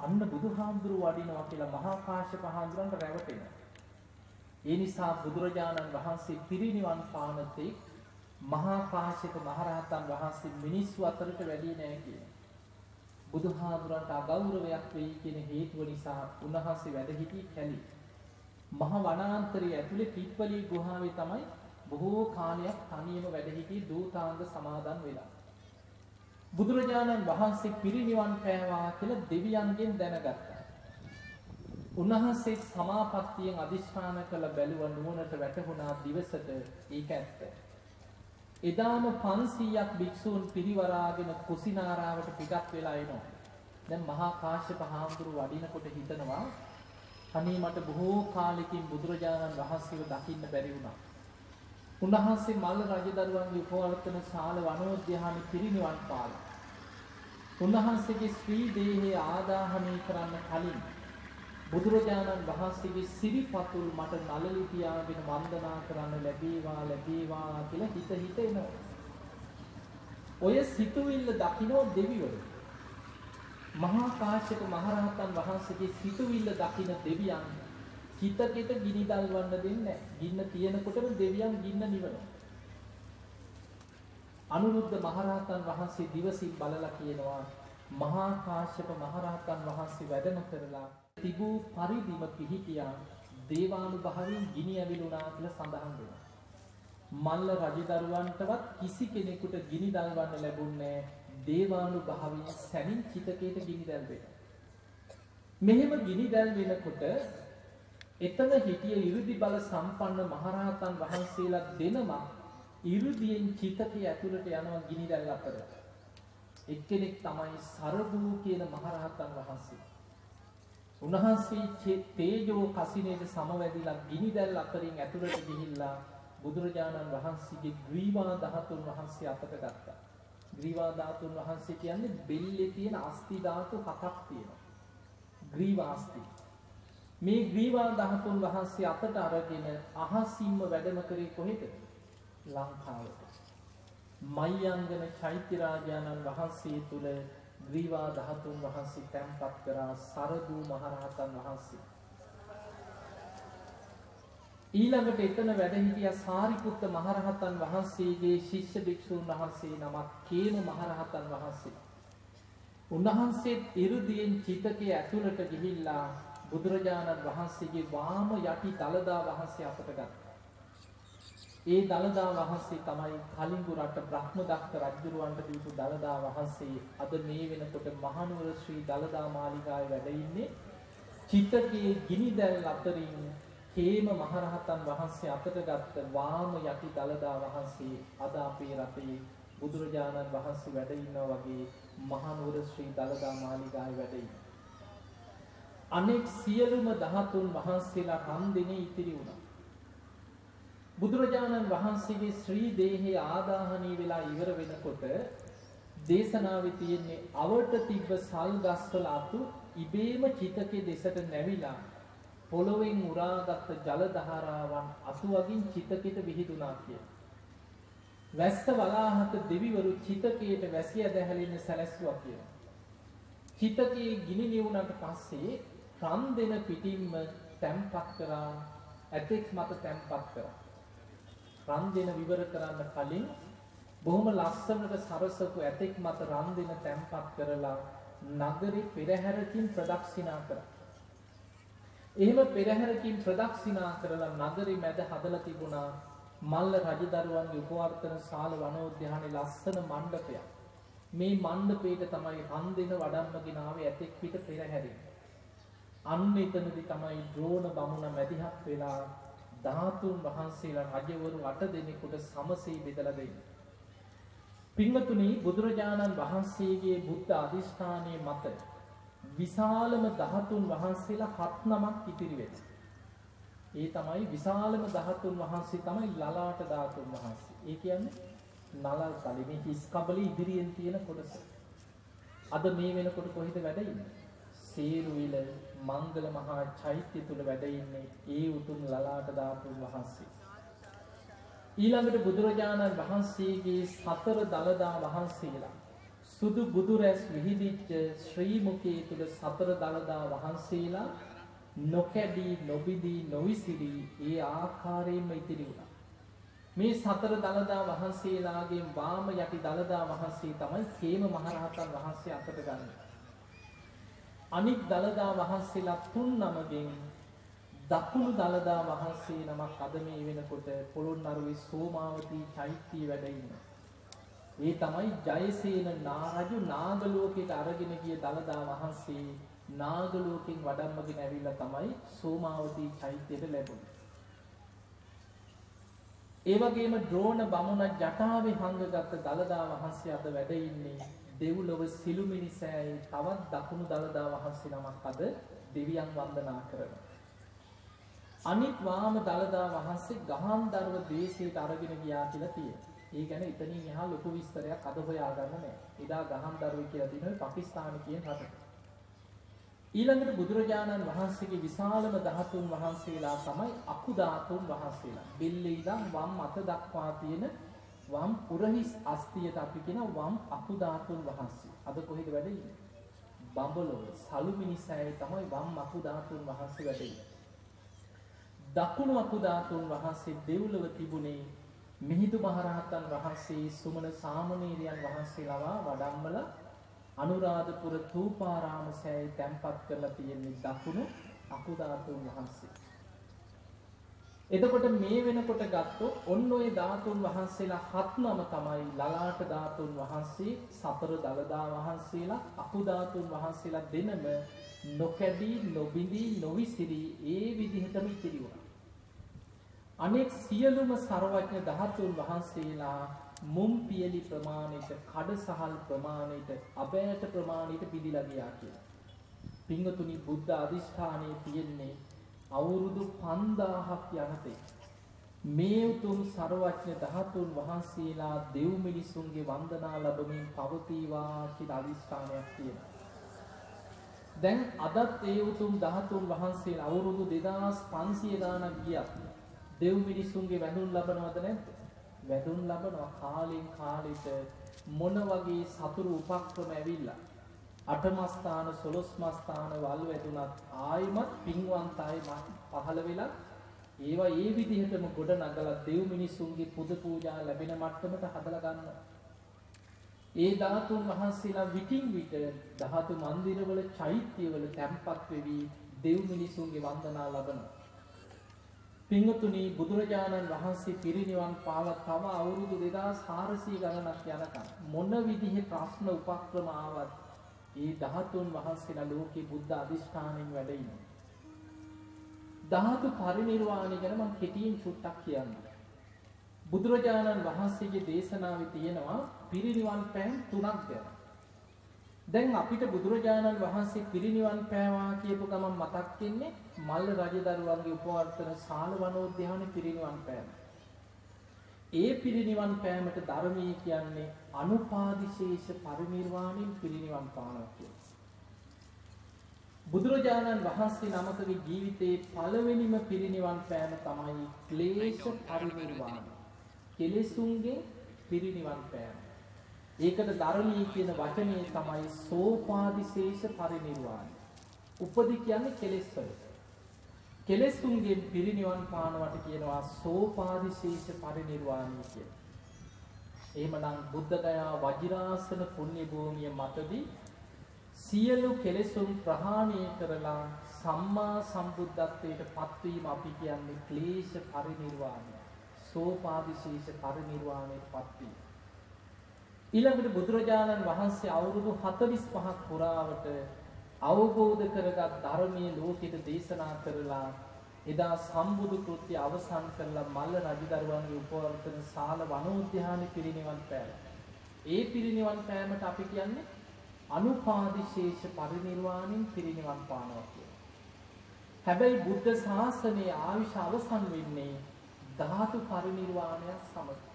අන්න බුදුහාමුදුරුව වඩිනවා කියලා මහා කාශ්‍යප හාමුදුරන්ට රැවටෙනවා. ඒ නිසා බුදුරජාණන් වහන්සේ පිරිනිවන් පානතේ මහා කාශ්‍යප මහරහතන් වහන්සේ මිනිස්සු අතරට වැඩි නෑ කියන. බුදුහාමුදුරන්ට අගෞරවයක් වෙයි කියන හේතුව නිසා උන්වහන්සේ වැඩ සිටි කැලි. මහ වනාන්තරයේ ඇතුලේ පිප්පලී ගුහාවේ තමයි බොහෝ කාලයක් තනියම වැඩ සිටි දූතාංග සමාදන් වෙලා. බුදුරජාණන් වහන්සේ පිරිනිවන් පෑවා කියලා දෙවියන්ගෙන් දැනගත්තා. උන්වහන්සේ සමාපත්තියෙන් අදිෂ්ඨාන කළ බැලුව නුවණට වැටහුණා දිවසට ඒක ඇත්ත. එදාම 500ක් භික්ෂූන් පිරිවරාගෙන කුසිනාරාවට පිටත් වෙලා එනවා. දැන් මහා කාශ්‍යප හාමුදුරු වඩිනකොට හිතනවා අනේ මට බොහෝ කාලෙකින් බුදුරජාණන් වහන්සේව දකින්න බැරි වුණා. උන්වහන්සේ මල්ල රජදරුවන්ගේ උපවර්තන ශාල වනෝද්‍යාන පිරිනිවන් පාලා. උන්වහන්සේගේ ශ්‍රී දේහය ආදාහනය කරන්න කලින් බුදුරජාණන් වහන්සේගේ සිරිපතුල් මට නළලි තියාගෙන වන්දනා කරන්න ලැබේවා ලැබේවා කියලා හිත හිත එනවා. ඔය සිතුවිල්ල දකින්නෝ දෙවිවරු. මහා කාශ්‍යප මහරහතන් වහන්සේගේ සිතුවිල්ල දකින්න දෙවියන් හිතකට ගිනි දල්වන්න දෙන්නේ ගින්න තියෙනකොටම දෙවියන් ගින්න නිවනවා. අනුරුද්ධ මහරහතන් වහන්සේ දිවසින් බලලා කියනවා මහා කාශ්‍යප මහරහතන් වහන්සේ වැඩම කරලා තිබූ පරිදිම පිහිටියා දේවානුභාවයෙන් ගිනි ඇවිලුණා කියලා සඳහන් වෙනවා. මල්ල රජදරුවන්ටවත් කිසි කෙනෙකුට ගිනි දල්වන්න ලැබුණේ දේවානුභාවයෙන් සැමින් චිතකයට ගිනි දැල්වෙන. මෙහෙම ගිනි දැල්වෙනකොට එතන හිටිය 이르දි බල සම්පන්න මහරහතන් වහන්සේලා දෙනමක් 이르දියෙන් චිතකේ ඇතුළට යනවා ගිනි දැල් අතර. එක්කෙනෙක් තමයි සරදූ කියන මහරහතන් වහන්සේ. උන්වහන්සේ තේජෝ කසිනේට සමවැදිලා ගිනි දැල් අතරින් ඇතුළට ගිහිල්ලා බුදුරජාණන් වහන්සේගේ ග්‍රීවා ධාතුන් වහන්සේ අතට ගත්තා. ග්‍රීවා ධාතුන් වහන්සේ කියන්නේ බෙල්ලේ තියෙන අස්ති ධාතු හතක් තියෙනවා. ග්‍රීවා අස්ති. මේ ග්‍රීවා ධාතුන් වහන්සේ අතට අරගෙන අහසින්ම වැඩම කරේ කොහෙද? ලංකාවට. මයංගන චෛත්‍ය රාජානන් වහන්සේ තුල ග්‍රීවා ධාතුන් වහන්සේ තැන්පත් කරා සරදූ මහරහතන් වහන්සේ. ඊළඟට එතන වැඩ හිටිය සාරිපුත්ත මහරහතන් වහන්සේගේ ශිෂ්‍ය භික්ෂූන් වහන්සේ නමක් කේන මහරහතන් වහන්සේ. උන්වහන්සේත් ඉරුදියෙන් චිතකයේ ඇතුළට ගිහිල්ලා බුදුරජාණන් වහන්සේගේ වාම යටි දළදා වහන්සේ අපට ගත්තා. ඒ දළදා වහන්සේ තමයි කලින්ගු රට බ්‍රහ්මදත්ත රජුරවන්ට දීපු දළදා වහන්සේ අද මේ වෙනකොට මහනුවර ශ්‍රී දළදා මාලිගාවේ වැඩ ඉන්නේ චිතකයේ ගිනි දැල් අතරින් හේම මහරහතන් වහන්සේ අතට ගත්ත වාම යටි දළදා වහන්සේ අද අපේ රටේ බුදුරජාණන් වහන්සේ වැඩ ඉන්නා වගේ මහනුවර ශ්‍රී දළදා මාලිගාවේ වැඩ ඉන්නේ. අනෙක් සියලුම ධාතුන් වහන්සේලා රන් දිනේ ඉතිරි වුණා. බුදුරජාණන් වහන්සේගේ ශ්‍රී දේහය ආදාහනී වෙලා ඉවර වෙනකොට දේශනාවේ තියෙන්නේ අවට තිබ්බ සල් ගස්වල අතු ඉබේම චිතකේ දෙසට නැවිලා පොළොවෙන් උරාගත් ජල ධාරාවන් අසුවකින් චිතකෙට විහිදුණා කිය. වැස්ස වලාහත දෙවිවරු චිතකයට වැසිය දැහැලෙන්න සැලැස්සුවා කියලා. චිතකයේ ගිනි නිවුණට පස්සේ රන් දෙන පිටින්ම තැම්පත් කරා ඇතෙක් මත තැම්පත් කරා. රන් දෙන විවර කරන්න කලින් බොහොම ලස්සනට සරසපු ඇතෙක් මත රන් දෙන තැන්පත් කරලා නගරේ පෙරහැරකින් ප්‍රදක්ෂිනා කරා. එහෙම පෙරහැරකින් ප්‍රදක්ෂිනා කරලා නගරේ මැද හදලා තිබුණා මල්ල රජදරුවන්ගේ උපවර්තන ශාල වනෝද්‍යානයේ ලස්සන මණ්ඩපයක්. මේ මණ්ඩපේට තමයි රන් දෙන වඩම්මගෙන ආවේ ඇතෙක් පිට පෙරහැරින්. අන්න එතනදී තමයි ද්‍රෝණ බමුණ මැදිහත් වෙලා ධාතුන් වහන්සේලා රජවරු අට දෙනෙකුට සමසේ බෙදලා දෙන්නේ. පින්වතුනි බුදුරජාණන් වහන්සේගේ බුද්ධ අධිෂ්ඨානයේ මත විශාලම ධාතුන් වහන්සේලා හත් නමක් ඉතිරි වෙනවා. ඒ තමයි විශාලම ධාතුන් වහන්සේ තමයි ලලාට ධාතුන් වහන්සේ. ඒ කියන්නේ නලල් කලි මේ හිස් කබලේ ඉදිරියෙන් තියෙන කොටස. අද මේ වෙනකොට කොහෙද වැඩ ඉන්නේ? සේරුවිල මංගල මහා චෛත්‍ය තුල වැඩ ඉන්නේ ඒ උතුම් ලලාට ධාතුන් වහන්සේ. ඊළඟට බුදුරජාණන් වහන්සේගේ සතර දළදා වහන්සේලා සුදු බුදු රැස් විහිදිච්ච ශ්‍රී මුඛයේ තුල සතර දළදා වහන්සේලා නොකැඩී නොබිදී නොවිසිරී ඒ ආකාරයෙන්ම ඉතිරි වුණා. මේ සතර දළදා වහන්සේලාගේ වාම යටි දළදා වහන්සේ තමයි කේම මහරහතන් වහන්සේ අතට ගන්නේ. අනික් දළදා වහන්සේලා තුන් නමගෙන් දකුණු දළදා වහන්සේ නමක් අද මේ වෙනකොට පොළොන්නරුවේ සෝමාවතී චෛත්‍යයේ වැඩ ඉන්නවා. ඒ තමයි ජයසේන නාරජු නාගලෝකයට අරගෙන ගිය දළදා වහන්සේ නාගලෝකෙන් වඩම්මගෙන ඇවිල්ලා තමයි සෝමාවතී චෛත්‍යයට ලැබුණේ. ඒ වගේම ද්‍රෝණ බමුණ ජටාවේ හංගගත් දළදා වහන්සේ අද වැඩ ඉන්නේ දෙව්ලොව සිළුමිණි සෑයේ තවත් දකුණු දළදා වහන්සේ නමක් අද දෙවියන් වන්දනා කරනවා. අනිත් වාම දළදා වහන්සේ ගහන්දරව දේශයට අරගෙන ගියා කියලා තියෙනවා. ඒ ගැන එතනින් එහා ලොකු විස්තරයක් අද හොයාගන්න නැහැ. එදා ගහන්දරව කියලා තියෙනවා පාකිස්තාන කියන රටක. ඊළඟට බුදුරජාණන් වහන්සේගේ විශාලම ධාතුන් වහන්සේලා තමයි අකු ධාතුන් වහන්සේලා. බෙල්ලේ ඉඳන් වම් අත දක්වා තියෙන වම් පුරහිස් අස්තියට අපි කියන වම් අකු ධාතුන් වහන්සේ. අද කොහෙද වැඩ ඉන්නේ? බඹලොව සලුමිනිසෑයේ තමයි වම් අකු ධාතුන් වහන්සේ වැඩ ඉන්නේ. දකුණු අකු ධාතුන් වහන්සේ දෙව්ලොව තිබුණේ මිහිඳු මහරහතන් වහන්සේ සුමන සාමණේරයන් වහන්සේලා වඩම්මලා අනුරාධපුර තූපාරාම සෑය තැන්පත් කරලා තියෙන්නේ දකුණු අකුධාතුන් වහන්සේ. එතකොට මේ වෙනකොට ගත්තොත් ඔන්න ඔය ධාතුන් වහන්සේලා හත් නම තමයි ලලාට ධාතුන් වහන්සේ, සතර දලදා වහන්සේලා, අකුධාතුන් වහන්සේලා දෙනම නොකැඩී, නොබිඳී, නොවිසිරී ඒ විදිහටම ඉතිරි වුණා. අනෙක් සියලුම ਸਰවඥ ධාතුන් වහන්සේලා මුම් පියලි ප්‍රමාණයට කඩසහල් ප්‍රමාණයට අබෑට ප්‍රමාණයට පිළිලා ගියා කියලා. පිංගතුනි බුද්ධ අධිෂ්ඨානයේ තියෙන්නේ අවුරුදු 5000ක් යනතේ මේ උතුම් ਸਰවඥ ධාතුන් වහන්සේලා දෙව් මිනිසුන්ගේ වන්දනා ලැබමින් පවතිවා කියලා අධිෂ්ඨානයක් තියෙනවා. දැන් අදත් ඒ උතුම් ධාතුන් වහන්සේලා අවුරුදු 2500 ගාණක් ගියා. දෙව් මිනිසුන්ගේ වැඳුම් ලබනවද නැද්ද? වැදුම් ලබනවා කාලෙන් කාලෙට මොන වගේ සතුරු උපක්‍රම ඇවිල්ලා අටමස්ථාන සොළොස්මස්ථාන වල් වැදුනත් ආයිමත් පින්වන්ත අය පහළ වෙලා ඒවා ඒ විදිහටම ගොඩ නගලා දෙව් මිනිසුන්ගේ පුද පූජා ලැබෙන මට්ටමට හදලා ගන්නවා. ඒ ධාතුන් වහන්සේලා විටින් විට ධාතු මන්දිරවල චෛත්‍යවල තැන්පත් වෙවි දෙව් මිනිසුන්ගේ වන්දනා ලබනවා. පිංගතුනි බුදුරජාණන් වහන්සේ පිරිනිවන් පාලා තව අවුරුදු 2400 ගණනක් යනකම් මොන විදිහේ ප්‍රශ්න උපක්‍රම ආවත් ඒ ධාතුන් වහන්සේලා ලෝකේ බුද්ධ අධිෂ්ඨානෙන් වැඩ ඉනවා. ධාතු පරිනිර්වාණය ගැන මම කෙටියෙන් චුට්ටක් කියන්නම්. බුදුරජාණන් වහන්සේගේ දේශනාවේ තියෙනවා පිරිනිවන් පෑම් තුනක් ගැන. දැන් අපිට බුදුරජාණන් වහන්සේ පිරිනිවන් පෑවා කියපු ගමන් මතක් වෙන්නේ මල්ල රජදරුවන්ගේ උපවර්තන ශාල වනෝද්‍යානයේ පිරිනිවන් පෑම. ඒ පිරිනිවන් පෑමට ධර්මයේ කියන්නේ අනුපාදිශේෂ පරිනිර්වාණයෙන් පිරිනිවන් පානවා කියලා. බුදුරජාණන් වහන්සේ නමකගේ ජීවිතයේ පළවෙනිම පිරිනිවන් පෑම තමයි ක්ලේශ පරිනිර්වාණය. කෙලෙසුන්ගේ පිරිනිවන් පෑම. ඒකට ධර්මී කියන වචනේ තමයි සෝපාදිශේෂ පරිනිර්වාණය. උපදි කියන්නේ කෙලෙස් වලට. කෙලෙස්තුන්ගෙන් පිරිනිවන් පානවට කියනවා සෝපාදිශේෂ පරිනිර්වාණය කියලා. එහෙමනම් බුද්ධ ගයා වජිරාසන පුණ්‍ය භූමිය මතදී සියලු කෙලෙසුන් ප්‍රහාණය කරලා සම්මා සම්බුද්ධත්වයට පත්වීම අපි කියන්නේ ක්ලේශ පරිනිර්වාණය. සෝපාදිශේෂ පරිනිර්වාණයට පත්වීම. ඊළඟට බුදුරජාණන් වහන්සේ අවුරුදු 45ක් පුරාවට අවබෝධ කරගත් ධර්මයේ ලෝකෙට දේශනා කරලා එදා සම්බුදු කෘත්‍ය අවසන් කරලා මල්ල රජදරුවන්ගේ උපවර්තන ශාල වනෝද්‍යානෙ පිරිනිවන් පෑවා. ඒ පිරිනිවන් පෑමට අපි කියන්නේ අනුපාදිශේෂ පරිනිර්වාණයෙන් පිරිනිවන් පානවා කියලා. හැබැයි බුද්ධ ශාසනයේ ආයුෂ අවසන් වෙන්නේ ධාතු පරිනිර්වාණය සමග.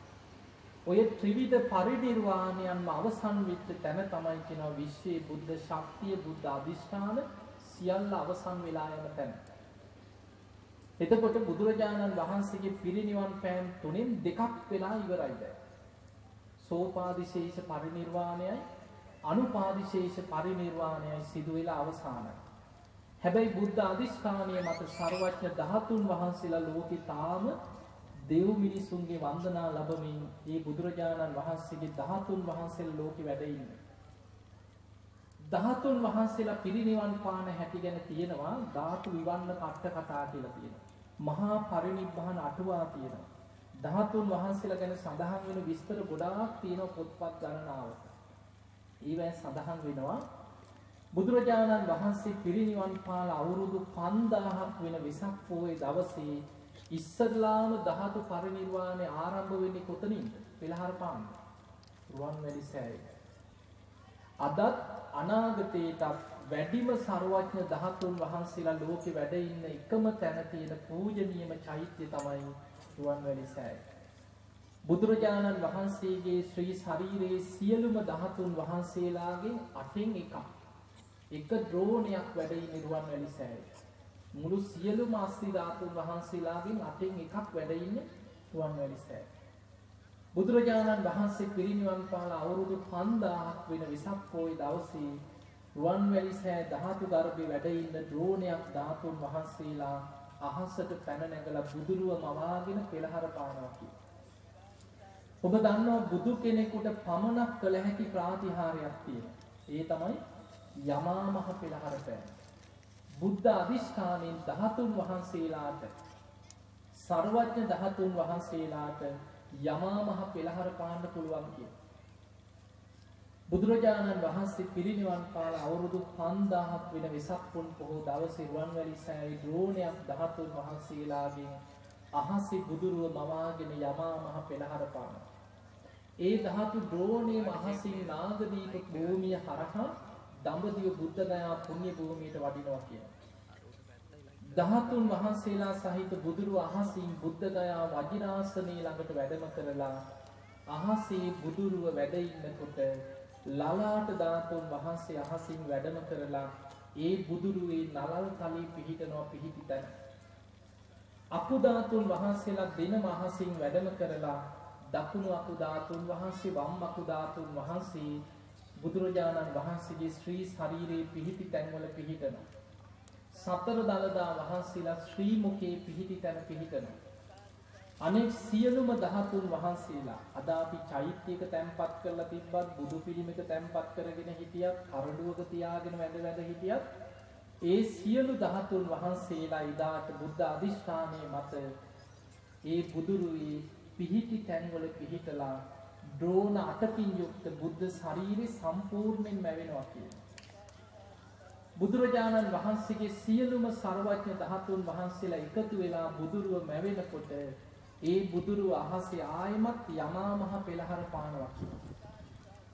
ඔය ත්‍රිවිධ පරිණිර්වාණයන්ම අවසන් වෙච්ච තැන තමයි කියනවා විශ්වයේ බුද්ධ ශක්තිය බුද්ධ අධිෂ්ඨාන සියල්ල අවසන් වෙලා යන තැන. එතකොට බුදුරජාණන් වහන්සේගේ පිරිනිවන් පෑම් තුනෙන් දෙකක් වෙලා ඉවරයි දැන්. සෝපාදිශේෂ පරිණිර්වාණයයි අනුපාදිශේෂ පරිණිර්වාණයයි සිදු වෙලා අවසానයි. හැබැයි බුද්ධ අධිෂ්ඨානීය මත ਸਰවඥ ධාතුන් වහන්සේලා ලෝකේ තාම දෙව් මිනිසුන්ගේ වන්දනා ලැබමින් මේ බුදුරජාණන් වහන්සේගේ 13 වහන්සේලා ලෝකෙ වැඩ ඉන්නේ. 13 වහන්සේලා පිරිනිවන් පාන හැටි ගැන තියෙනවා ධාතු විවන්න කට්ට කතා කියලා තියෙනවා. මහා පරිනිබ්බාන අටුවා තියෙනවා. 13 වහන්සේලා ගැන සඳහන් වෙන විස්තර ගොඩාක් තියෙනවා පොත්පත් ගණනාවක. ඊවැ සඳහන් වෙනවා බුදුරජාණන් වහන්සේ පිරිනිවන් පාල අවුරුදු 5000ක් වෙන වෙසක් පොහොය දවසේ ඉස්සරලාම ධාතු පරිනිර්වාණය ආරම්භ වෙන්නේ කොතනින්ද? පෙළහර පාන්න. රුවන්වැලි සෑය. අදත් අනාගතයටත් වැඩිම ਸਰවඥ ධාතුන් වහන්සේලා ලෝකෙ වැඩ ඉන්න එකම තැන තියෙන පූජනීයම චෛත්‍ය තමයි රුවන්වැලි සෑය. බුදුරජාණන් වහන්සේගේ ශ්‍රී ශරීරයේ සියලුම ධාතුන් වහන්සේලාගෙන් අටෙන් එකක්. එක ද්‍රෝණයක් වැඩ ඉන්නේ රුවන්වැලි සෑයේ. මුළු සියලුම අස්ති ධාතුන් වහන්සේලාගෙන් අටෙන් එකක් වැඩ ඉන්නේ රුවන්වැලි සෑයේ. බුදුරජාණන් වහන්සේ පිරිනිවන් පාල අවුරුදු 5000ක් වෙන වෙසක් පොය දවසේ රුවන්වැලි සෑ ධාතු ගර්භේ වැඩ ඉන්න ද්‍රෝණයක් ධාතුන් වහන්සේලා අහසට පැන නැගලා බුදුරුව මවාගෙන පෙළහර පානවා කියලා. ඔබ දන්නවා බුදු කෙනෙකුට පමණක් කළ හැකි ප්‍රාතිහාරයක් තියෙනවා. ඒ තමයි යමා මහ පෙළහර පෑම. බුද්ධ අධිෂ්ඨානයෙන් ධාතුන් වහන්සේලාට සර්වඥ ධාතුන් වහන්සේලාට යමා මහ පෙළහර පාන්න පුළුවන් කිය. බුදුරජාණන් වහන්සේ පිරිනිවන් පාල අවුරුදු 5000ක් වෙන වෙසක් පුන් පොහොව දවසේ රුවන්වැලි සෑයේ ද්‍රෝණයක් ධාතුන් වහන්සේලාගෙන් අහසේ බුදුරුව මවාගෙන යමා මහ පෙළහර පානවා. ඒ ධාතු ද්‍රෝණයේ මහසින් නාගදීප භූමිය හරහා දඹදිව බුද්ධ ගයා පුණ්‍ය භූමියට වඩිනවා කියනවා. ධාතුන් වහන්සේලා සහිත බුදුරු අහසින් බුද්ධ ගයා වජිනාසනයේ ළඟට වැඩම කරලා අහසේ බුදුරුව වැඩ ඉන්නකොට ලලාට ධාතුන් වහන්සේ අහසින් වැඩම කරලා ඒ බුදුරුවේ නලල් තලී පිහිටනවා පිහිටි තැන. අකුධාතුන් වහන්සේලා දෙනම අහසින් වැඩම කරලා දකුණු අකුධාතුන් වහන්සේ වම් අකුධාතුන් වහන්සේ බුදුරජාණන් වහන්සේගේ ශ්‍රී ශරීරයේ පිහිටි තැන්වල පිහිටනවා. සතර දළදා වහන්සේලා ශ්‍රී මුකේ පිහිටි තැන පිහිටනවා. අනෙක් සියලුම ධාතුන් වහන්සේලා අද අපි චෛත්‍යයක තැන්පත් කරලා තිබ්බත් බුදු පිළිමයක තැන්පත් කරගෙන හිටියත් කරඬුවක තියාගෙන වැඩ වැඩ හිටියත් ඒ සියලු ධාතුන් වහන්සේලා ඉදාට බුද්ධ අධිෂ්ඨානයේ මත ඒ බුදුරුවේ පිහිටි තැන්වල පිහිටලා ද්‍රෝණ අටකින් යුක්ත බුද්ධ ශරීරය සම්පූර්ණයෙන් මැවෙනවා කියනවා. බුදුරජාණන් වහන්සේගේ සියලුම සර්වඥ ධාතුන් වහන්සේලා එකතු වෙලා බුදුරුව මැවෙනකොට ඒ බුදුරුව අහසේ ආයමත් යමා මහ පෙළහර පානවා කියනවා.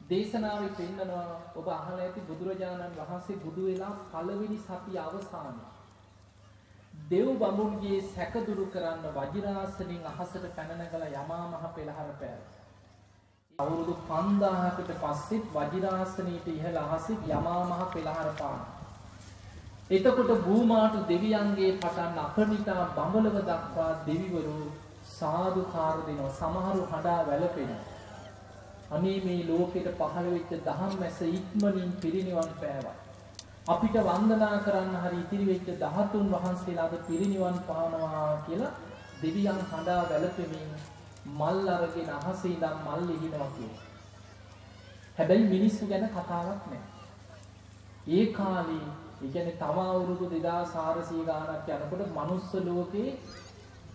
දේශනාවේ පෙන්නනවා ඔබ අහලා ඇති බුදුරජාණන් වහන්සේ බුදු වෙලා පළවෙනි සතිය අවසානයේ දෙව් බඹුන්ගේ සැක දුරු කරන්න වජිරාසනින් අහසට පැන නැගලා යමා මහ පෙළහර පෑවා. අවුරුදු 5000කට පස්සෙත් වජිරාසනීට ඉහළ අහසේ යමා මහ පෙළහර පානවා. එතකොට භූමාට දෙවියන්ගේ පටන් අපනිතා බඹලව දක්වා දෙවිවරු සාදුකාර දෙනවා. සමහරු හඬා වැළපෙනවා. අනේ මේ ලෝකෙට පහළ වෙච්ච දහම් මැස ඉක්මනින් පිරිනිවන් පෑවා. අපිට වන්දනා කරන්න හරි ඉතිරි වෙච්ච ධාතුන් වහන්සේලාද පිරිනිවන් පානවා කියලා දෙවියන් හඬා වැළපෙමින් මල් අරගෙන අහසේ ඉඳන් මල් ලිහිනවා කියනවා හැබැයි මිනිස්සු ගැන කතාවක් නැහැ ඒ කාලේ ඒ කියන්නේ තව අවුරුදු 2400 ගාණක් යනකොට මනුස්ස ලෝකේ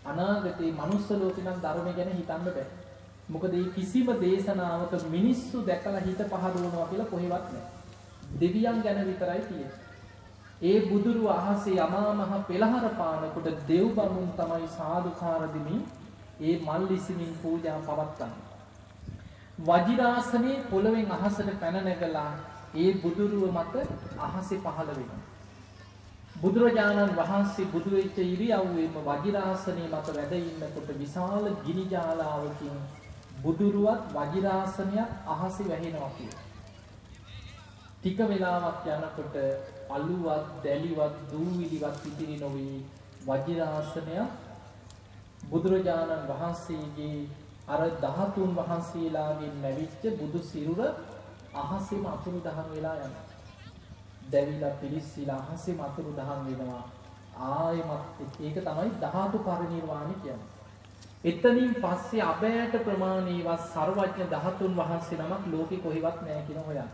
අනාගතේ මනුස්ස ලෝකේ නම් ධර්මය ගැන හිතන්න බෑ. මොකද මේ කිසිම දේශනාවක මිනිස්සු දැකලා හිත පහදවනවා කියලා කොහෙවත් නැහැ. දෙවියන් ගැන විතරයි තියෙන්නේ. ඒ බුදුරු අහසේ යමා මහ පෙළහර පානකොට දෙව් බමුන් තමයි සාදුකාර දෙමින් ඒ මල් ඉසිමින් පූජා පවත්වන්නේ. වජිරාසනේ පොළවෙන් අහසට පැන නැගලා ඒ බුදුරුව මත අහසේ පහළ වෙනවා. බුදුරජාණන් වහන්සේ බුදු වෙච්ච ඉරියව්වෙම වජිරාසනයේ මත වැඩ ඉන්නකොට විශාල ගිනි ජාලාවකින් බුදුරුවත් වජිරාසනයක් අහසේ වැහෙනවා කියලා. ටික වෙලාවක් යනකොට අලුවත් දැලිවත් දූවිලිවත් ඉතිරි නොවි වජිරාසනය බුදුරජාණන් වහන්සේගේ අර ධාතුන් වහන්සේලාගෙන් ලැබිච්ච බුදු සිරුර අහසෙම අතුරු දහන් වෙලා යනවා. දැවිලා පිලිස්සීලා අහසෙම අතුරු දහන් වෙනවා. ආයෙමත් ඒක තමයි ධාතු පරිනිර්වාණය කියන්නේ. එතනින් පස්සේ අබෑට ප්‍රමාණීවත් ਸਰවඥ ධාතුන් වහන්සේ නමක් ලෝකේ කොහෙවත් නැහැ කියන හොයන්න.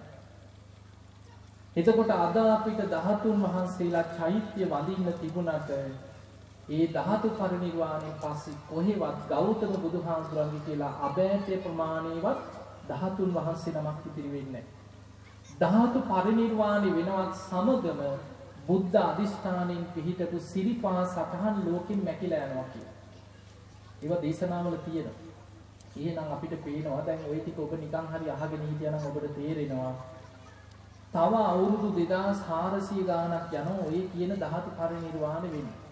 එතකොට අද අපිට ධාතුන් වහන්සේලා චෛත්‍ය වඳින්න තිබුණට ඒ ධාතු පරිනිර්වාණයෙන් පස්සේ කොහෙවත් ගෞතම බුදුහාමුදුරන්ගේ කියලා අබෑට ප්‍රමාණීවත් ධාතුන් වහන්සේ නමක් ඉතිරි වෙන්නේ ධාතු පරිනිර්වාණය වෙනවත් සමගම බුද්ධ අධිෂ්ඨානයෙන් පිහිටපු සිරිපා සටහන් ලෝකෙන් මැකිලා යනවා කියලා. ඒවා දේශනාවල තියෙනවා. එහෙනම් අපිට පේනවා දැන් ওই ටික ඔබ නිකන් හරි අහගෙන හිටියනම් ඔබට තේරෙනවා තව අවුරුදු 2400 ගාණක් යනවා ඔය කියන ධාතු පරිනිර්වාණය වෙන්නේ.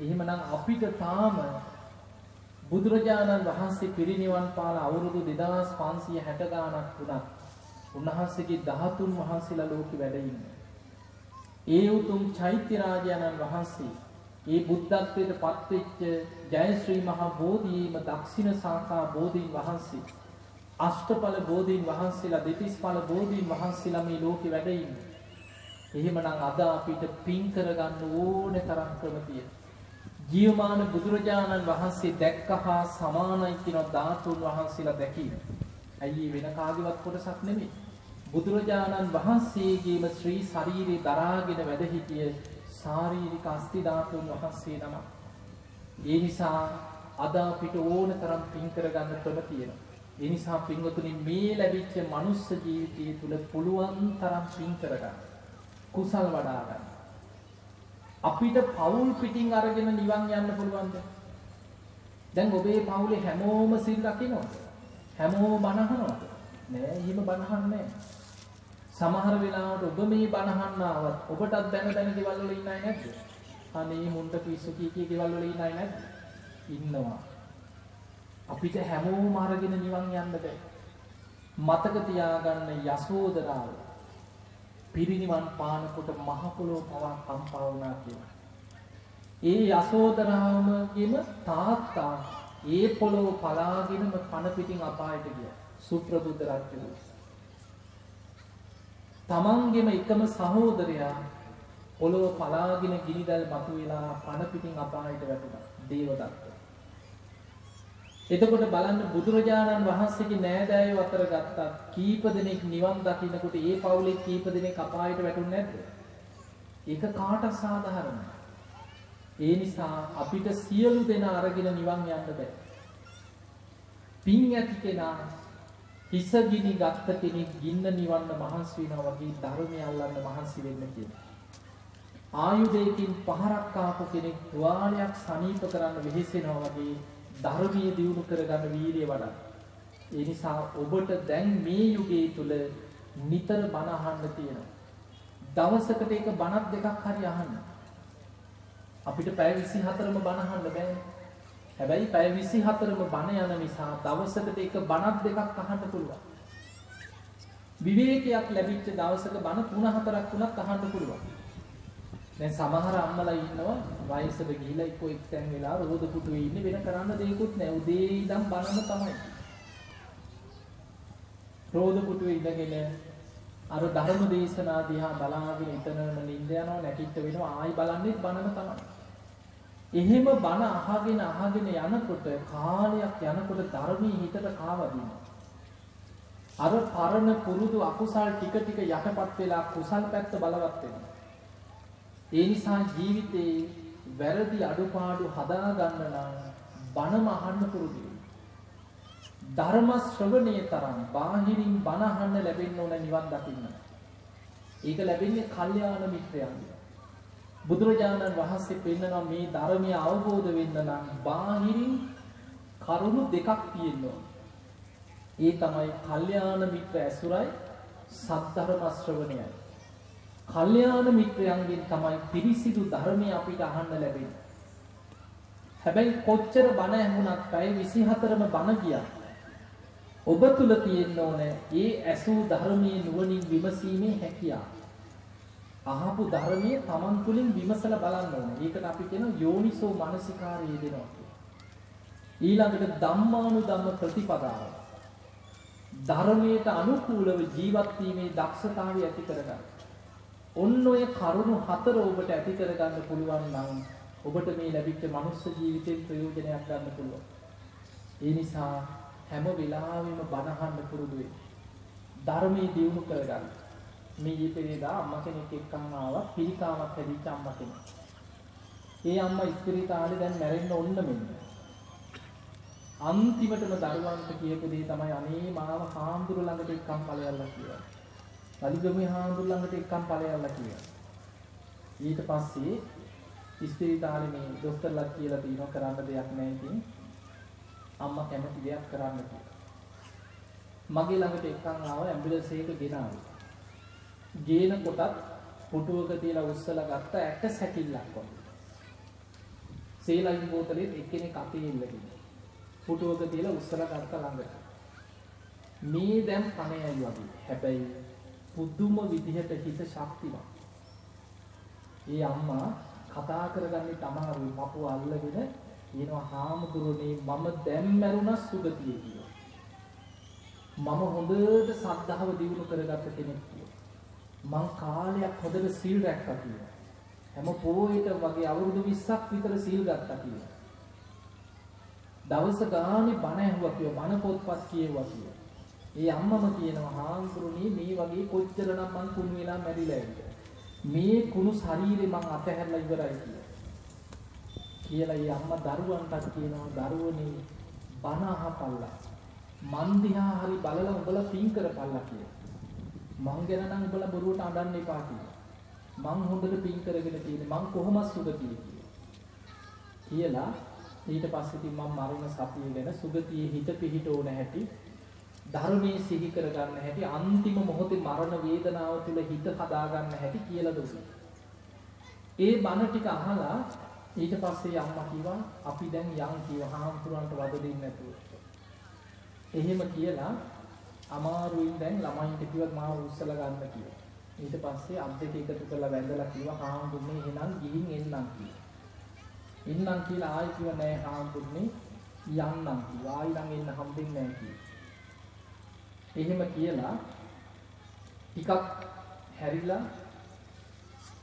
එහෙමනම් අපිට තාම බුදුරජාණන් වහන්සේ පිරිනිවන් පාල අවුරුදු 2560 ගාණක් වුණත් උන්වහන්සේගේ 13 වහන්සේලා ලෝකෙ වැඩ ඉන්නේ. ඒ උතුම් චෛත්‍ය රාජානන් වහන්සේ ඒ බුද්ධත්වයට පත්වෙච්ච ජයශ්‍රී මහා බෝධීම දක්ෂිණ සාකා බෝධීන් වහන්සේ අෂ්ටඵල බෝධීන් වහන්සේලා දෙතිස්ඵල බෝධීන් වහන්සේලා මේ ලෝකෙ වැඩ ඉන්නේ. එහෙමනම් අද අපිට පින් කරගන්න ඕනේ තරම් ක්‍රම තියෙනවා. ජීවමාන බුදුරජාණන් වහන්සේ දැක්ක හා සමානයි කියන ධාතුන් වහන්සේලා දැකීම. ඇයි වෙන කාගේවත් කොටසක් නෙමෙයි. බුදුරජාණන් වහන්සේගේම ශ්‍රී ශරීරේ දරාගෙන වැඩ සිටිය ශාරීරික අස්ති ධාතුන් වහන්සේ නම. ඒ නිසා අද අපිට ඕන තරම් පින් කරගන්න ක්‍රම තියෙනවා. ඒ නිසා පින්වතුනි මේ ලැබිච්ච මනුස්ස ජීවිතය තුළ පුළුවන් තරම් පින් කරගන්න. කුසල් වඩා ගන්න. අපිට පවුල් පිටින් අරගෙන නිවන් යන්න පුළුවන්ද? දැන් ඔබේ පවුලේ හැමෝම සිල් රකින්නවද? හැමෝම බණහනවද? නෑ, එහෙම බණහන්නේ සමහර වෙලාවට ඔබ මේ බණහන්න ආවත් ඔබටත් දැන දැන ගෙවල් වල ඉන්නයි නැද්ද? අනේ මුන්ට පිස්සු කී කී ගෙවල් වල ඉන්නයි නැද්ද? ඉන්නවා. අපිට හැමෝම අරගෙන නිවන් යන්න බෑ. මතක තියාගන්න යසෝදරාව පිරිනිවන් පානකොට මහ පොළොව පවා කම්පා වුණා කියලා. ඒ යසෝදරාමගේම තාත්තා ඒ පොළොව පලාගෙනම පණ පිටින් අපායට ගියා. සුප්‍රබුද්ධ රජු. තමන්ගේම එකම සහෝදරයා පොළොව පලාගෙන ගිනිදල් මතුවෙලා පණ පිටින් අපායට වැටුණා. දේවදත්ත. එතකොට බලන්න බුදුරජාණන් වහන්සේගේ නෑදෑයෝ අතර ගත්තා කීප දෙනෙක් නිවන් දකින්නකොට ඒ පවුලේ කීප දෙනෙක් අපායට වැටුනේ නැද්ද? ඒක කාට සාධාරණයි. ඒ නිසා අපිට සියලු දෙනා අරගෙන නිවන් යන්න බෑ. පින් ඇති කෙනා හිස ගිනි ගත්ත කෙනෙක් ගින්න නිවන්න මහන්සි වෙනවා වගේ ධර්මය අල්ලන්න මහන්සි වෙන්න කියනවා. ආයුධයකින් පහරක් ආපු කෙනෙක් තුවාලයක් සනීප කරන්න වෙහෙසෙනවා වගේ ධර්මයේ දියුණු කරගන්න වීරිය වඩා. ඒ නිසා ඔබට දැන් මේ යුගයේ තුල නිතර බණ අහන්න තියෙනවා. දවසකට එක බණක් දෙකක් හරි අහන්න. අපිට පැය 24ම බණ අහන්න බෑ. හැබැයි පැය 24ම බණ යන නිසා දවසකට එක බණක් දෙකක් අහන්න පුළුවන්. විවේකයක් ලැබිච්ච දවසක බණ 3-4ක් තුනක් අහන්න පුළුවන්. දැන් සමහර අම්මලා ඉන්නවා වයසට ගිහිලා එක්ක එක්තැන් වෙලා රෝද පුටුවේ ඉන්නේ වෙන කරන්න දෙයක්වත් නැහැ. උදේ ඉඳන් බනම තමයි. රෝද පුටුවේ ඉඳගෙන අර ධර්ම දේශනා දිහා බලාගෙන ඉතනම නිින්ද යනවා නැකිට වෙනවා ආයි බලන්නේ බනම තමයි. එහෙම බන අහගෙන අහගෙන යනකොට කාලයක් යනකොට ධර්මයේ හිතට කාවදිනවා. අර පරණ පුරුදු අකුසල් ටික ටික යටපත් වෙලා කුසල් පැත්ත බලවත් වෙනවා. ඒ නිසා ජීවිතේ වැරදි අඩුපාඩු හදාගන්න නම් බණම අහන්න පුරුදු ධර්ම ශ්‍රවණයේ තරම් බාහිරින් බණ අහන්න ලැබෙන්න ඕන නිවන් දකින්න. ඒක ලැබෙන්නේ කල්යාණ මිත්‍රයන්ගෙන්. බුදුරජාණන් වහන්සේ පෙන්නනවා මේ ධර්මය අවබෝධ වෙන්න නම් බාහිරින් කරුණු දෙකක් තියෙනවා. ඒ තමයි කල්යාණ මිත්‍ර ඇසුරයි සද්ධර්ම ශ්‍රවණයයි. කල්යාණ මිත්‍රයන්ගෙන් තමයි පිරිසිදු ධර්මය අපිට අහන්න ලැබෙන්නේ. හැබැයි කොච්චර බණ ඇහුණත් පැය 24ම බණ ගියා. ඔබ තුල තියෙන්න ඕනේ ඒ ඇසූ ධර්මයේ නුවණින් විමසීමේ හැකියාව. අහපු ධර්මයේ Taman තුලින් විමසලා බලන්න ඕනේ. ඒකට අපි කියන යෝනිසෝ මනසිකාරය දෙනවා. ඊළඟට ධම්මානුධම්ම ප්‍රතිපදාව. ධර්මයට අනුකූලව ජීවත් වීමේ දක්ෂතාවය ඇති කරගන්න. ඔන්න ඔය කරුණු හතර ඔබට ඇති කරගන්න පුළුවන් නම් ඔබට මේ ලැබිච්ච මනුස්ස ජීවිතේ ප්‍රයෝජනයක් ගන්න පුළුවන්. ඒ නිසා හැම වෙලාවෙම බණහන්න පුරුදු වෙන්න. ධර්මයේ දියුණු කරගන්න. මේ ඊපෙරේදා අම්මා කෙනෙක් එක්කන් ආවා පිළිකාවක් හැදිච්ච අම්මා කෙනෙක්. ඒ අම්මා ඉස්පිරිතාලේ දැන් මැරෙන්න ඕන්න මෙන්න. අන්තිමටම දරුවන්ට කියපු දේ තමයි අනේ මාව හාමුදුරු ළඟට එක්කන් ඵලයල්ලා කියලා. වලිගමේ හාමුදුර ළඟට එක්කම් ඵලයල්ලා කියලා. ඊට පස්සේ ඉස්පිරිතාලේ මේ දොස්තරලා කියලා තියෙනවා කරන්න දෙයක් නැහැ ඉතින් අම්මා කැමති දෙයක් කරන්න කියලා. මගේ ළඟට එක්කන් ආව ඇම්බියුලන්ස් එක ගෙනාවා. ගේන කොටත් පුටුවක තියලා උස්සලා ගත්ත ඇට සැකිල්ලක් වගේ. සේලයින් බෝතලෙත් එක්කෙනෙක් අපේ ඉල්ලගෙන. පුටුවක තියලා උස්සලා ගත්ත ළඟට. මේ දැන් පණයයි වගේ. හැබැයි පුදුම විදිහට හිත ශක්තිමත්. ඒ අම්මා කතා කරගන්නේ තමහරුයි පපුව අල්ලගෙන කියනවා හාමුදුරනේ මම දැන් මැරුණා සුගතිය කියලා. මම හොඳට සද්ධාව දියුණු කරගත්ත කෙනෙක් කියලා. මං කාලයක් හොඳට සීල් රැක්කා කියලා. හැම පොයේට වගේ අවුරුදු 20ක් විතර සීල් ගත්තා කියලා. දවස ගානේ බණ ඇහුවා කියලා බණ පොත්පත් කියෙව්වා කියලා. ඒ අම්මම කියනවා හාමුදුරනේ මේ වගේ කොච්චරනම් මං කුණු වෙලා මැරිලා ඉන්නේ. මේ කුණු ශරීරේ මං අතහැරලා ඉවරයි කියලා. කියලා ඒ අම්මා දරුවන්ටත් කියනවා දරුවනේ බණ අහපල්ලා. මන් දිහා හරි බලලා උඹලා පින් කරපල්ලා කියලා. මං ගැන නම් උඹලා බොරුවට අඬන්න එපා කියලා. මං හොඳට පින් කරගෙන තියෙන්නේ මං කොහොමද සුගතිය කියලා. කියලා ඊට පස්සේ ඉතින් මම මරණ සතිය ගැන සුගතියේ හිත පිහිට ඕන හැටි ධර්මයේ සිහි කරගන්න හැටි අන්තිම මොහොතේ මරණ වේදනාව තුළ හිත හදාගන්න හැටි කියලා දුන්නා. ඒ බණ ටික අහලා ඊට පස්සේ අම්මා කිව්වා අපි දැන් යන් කිව්වා හාමුදුරන්ට වද දෙන්නේ නැතුව. එහෙම කියලා අමාරුවෙන් දැන් ළමයින්ට කිව්වත් මාව උස්සලා ගන්න කියලා. ඊට පස්සේ අත් දෙක එකතු කරලා වැඳලා කිව්වා හාමුදුරනේ එහෙනම් ගිහින් එන්නම් කියලා. එන්නම් කියලා ආයි කිව්වා නෑ හාමුදුරනේ යන්නම් කිව්වා. ආයි නම් එන්න හම්බෙන්නේ නෑ කියලා. එහෙම කියලා ටිකක් හැරිලා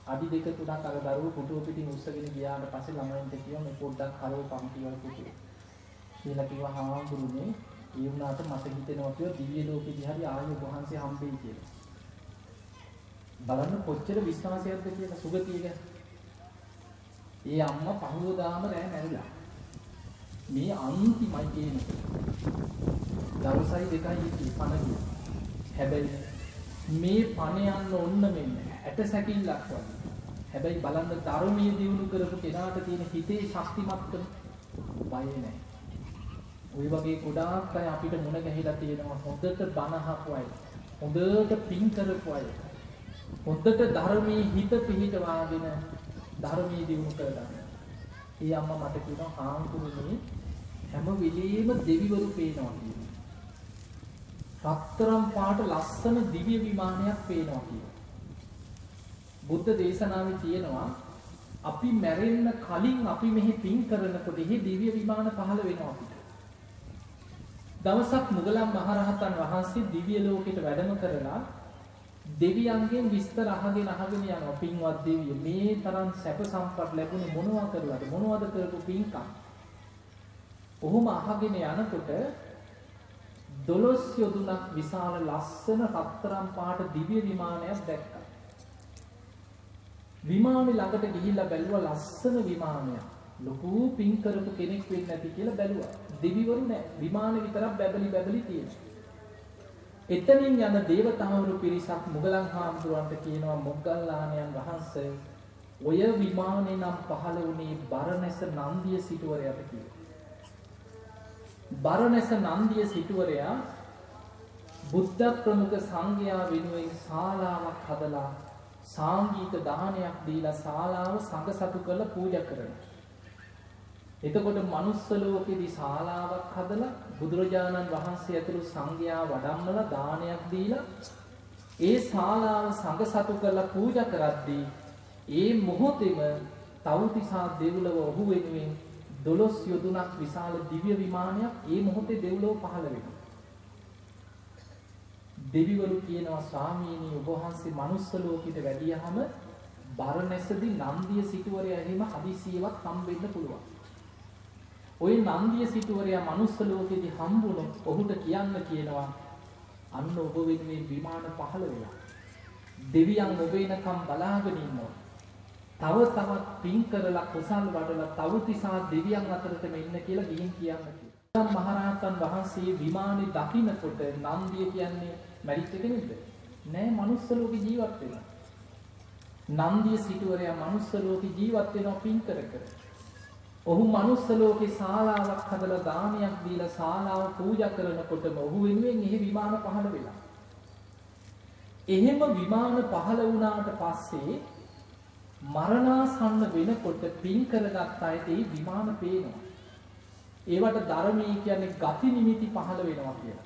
අඩි දෙක තුනක් අර දරුවෝ පුටුව පිටින් උස්සගෙන ගියාට පස්සේ ළමයින්ට කිව්වා මේ පොඩ්ඩක් කරව පම්පිවල පුටුව. කියලා කිව්වා හාමුදුරනේ ඒ වුණාට මට හිතෙනවා කියලා දිව්‍ය ලෝකෙදී හරි ආයු වහන්සේ හම්බෙයි කියලා. බලන්න කොච්චර විශ්වාසයක්ද කියලා සුගතිය ගැන. ඒ අම්මා පහුවදාම රෑ මැරිලා. මේ අන්තිමයි කියන්නේ. දවසයි දෙකයි ඉති පණ ගියා. හැබැයි මේ පණ යන්න ඔන්න මෙන්න ඇට සැකිල්ලක් වගේ. හැබැයි බලන්න ධර්මයේ දිනු කරපු කෙනාට තියෙන හිතේ ශක්තිමත්කම බය නැහැ. ওই වගේ ගොඩාක් අය අපිට මුණ ගැහිලා තියෙනවා හොඳට බණ අහපු අය. හොඳට පින් කරපු අය. හොඳට ධර්මයේ හිත පිහිටවාගෙන ධර්මයේ දිනු කරගන්න. ඒ අම්මා මට කියනවා හාමුදුරනේ හැම වෙලෙම දෙවිවරු පේනවා කියලා. රත්තරම් පාට ලස්සන දිව්‍ය විමානයක් පේනවා කියලා. බුද්ධ දේශනාවේ තියෙනවා අපි මැරෙන්න කලින් අපි මෙහි පින් කරනකොට එහි දිව්‍ය විමාන පහළ වෙනවා අපිට. දවසක් මුගලන් මහරහතන් වහන්සේ දිව්‍ය ලෝකෙට වැඩම කරලා දෙවියන්ගෙන් විස්තර අහගෙන අහගෙන යනවා පින්වත් දෙවිය මේ තරම් සැප සම්පත් ලැබුණේ මොනවා කරලාද මොනවද කරපු පින්කම්. ඔහොම අහගෙන යනකොට දොළොස් යොදුනක් විශාල ලස්සන රත්තරම් පාට දිව්‍ය විමානයක් දැක්කා. විමානේ ළඟට ගිහිල්ලා බැලුවා ලස්සන විමානයක්. ලොකු පින් කරපු කෙනෙක් වෙන්න ඇති කියලා බැලුවා. දෙවිවරු නෑ. විමානේ විතරක් බැබලි බැබලි තියෙනවා. එතනින් යන දේවතාවරු පිරිසක් මුගලන් හාමුදුරන්ට කියනවා මොග්ගල්ලාණන් වහන්සේ ඔය විමානේ නම් පහළ වුණේ බරණැස නන්දිය සිටුවරයාට කියලා. බරණැස නන්දිය සිටුවරයා බුද්ධ ප්‍රමුඛ සංඝයා වෙනුවෙන් ශාලාවක් හදලා සාංගීත දානයක් දීලා ශාලාව සංඝ සතු කරලා පූජා කරනවා. එතකොට manuss ලෝකෙදී ශාලාවක් හදලා බුදුරජාණන් වහන්සේ ඇතුළු සංඝයා වඩම්මලා දානයක් දීලා ඒ ශාලාව සංඝ සතු කරලා පූජා කරද්දී ඒ මොහොතේම තවුතිසා දෙව්ලොව ඔහු වෙනුවෙන් දොළොස් යොදුනක් විශාල දිව්‍ය විමානයක් ඒ මොහොතේ දෙව්ලොව පහළ වෙනවා. දෙවිවරු කියනවා ස්වාමීනි ඔබ වහන්සේ manuss ලෝකෙට වැඩියහම බරණැසදී නන්දිය සිටුවරයා එහෙම හදිසියවත් හම්බෙන්න පුළුවන්. ওই නන්දිය සිටුවරයා manuss ලෝකෙදී හම්බුනොත් ඔහුට කියන්න කියනවා අන්න ඔබ වෙනුවෙන් විමාන පහළ වෙලා. දෙවියන් ඔබ එනකම් බලාගෙන ඉන්නවා. තව තවත් පින් කරලා කුසල් වඩලා තවතිසා දෙවියන් අතරටම ඉන්න කියලා ගිහින් කියන්න කියලා. මහරහතන් වහන්සේ විමානේ දකින්නකොට නන්දිය කියන්නේ මැරිච්ච කෙනෙක්ද? නෑ මනුස්ස ලෝකේ ජීවත් වෙනවා. නන්දිය සිටුවරයා මනුස්ස ලෝකේ ජීවත් වෙනවා පින් කර කර. ඔහු මනුස්ස ලෝකේ ශාලාවක් හදලා දානයක් දීලා ශාලාව පූජා කරනකොටම ඔහු වෙනුවෙන් එහි විමාන පහළ වෙලා. එහෙම විමාන පහළ වුණාට පස්සේ මරණාසන්න වෙනකොට පින් කරගත් අයට ඒ විමාන පේනවා. ඒවට ධර්මී කියන්නේ ගති නිමිති පහළ වෙනවා කියලා.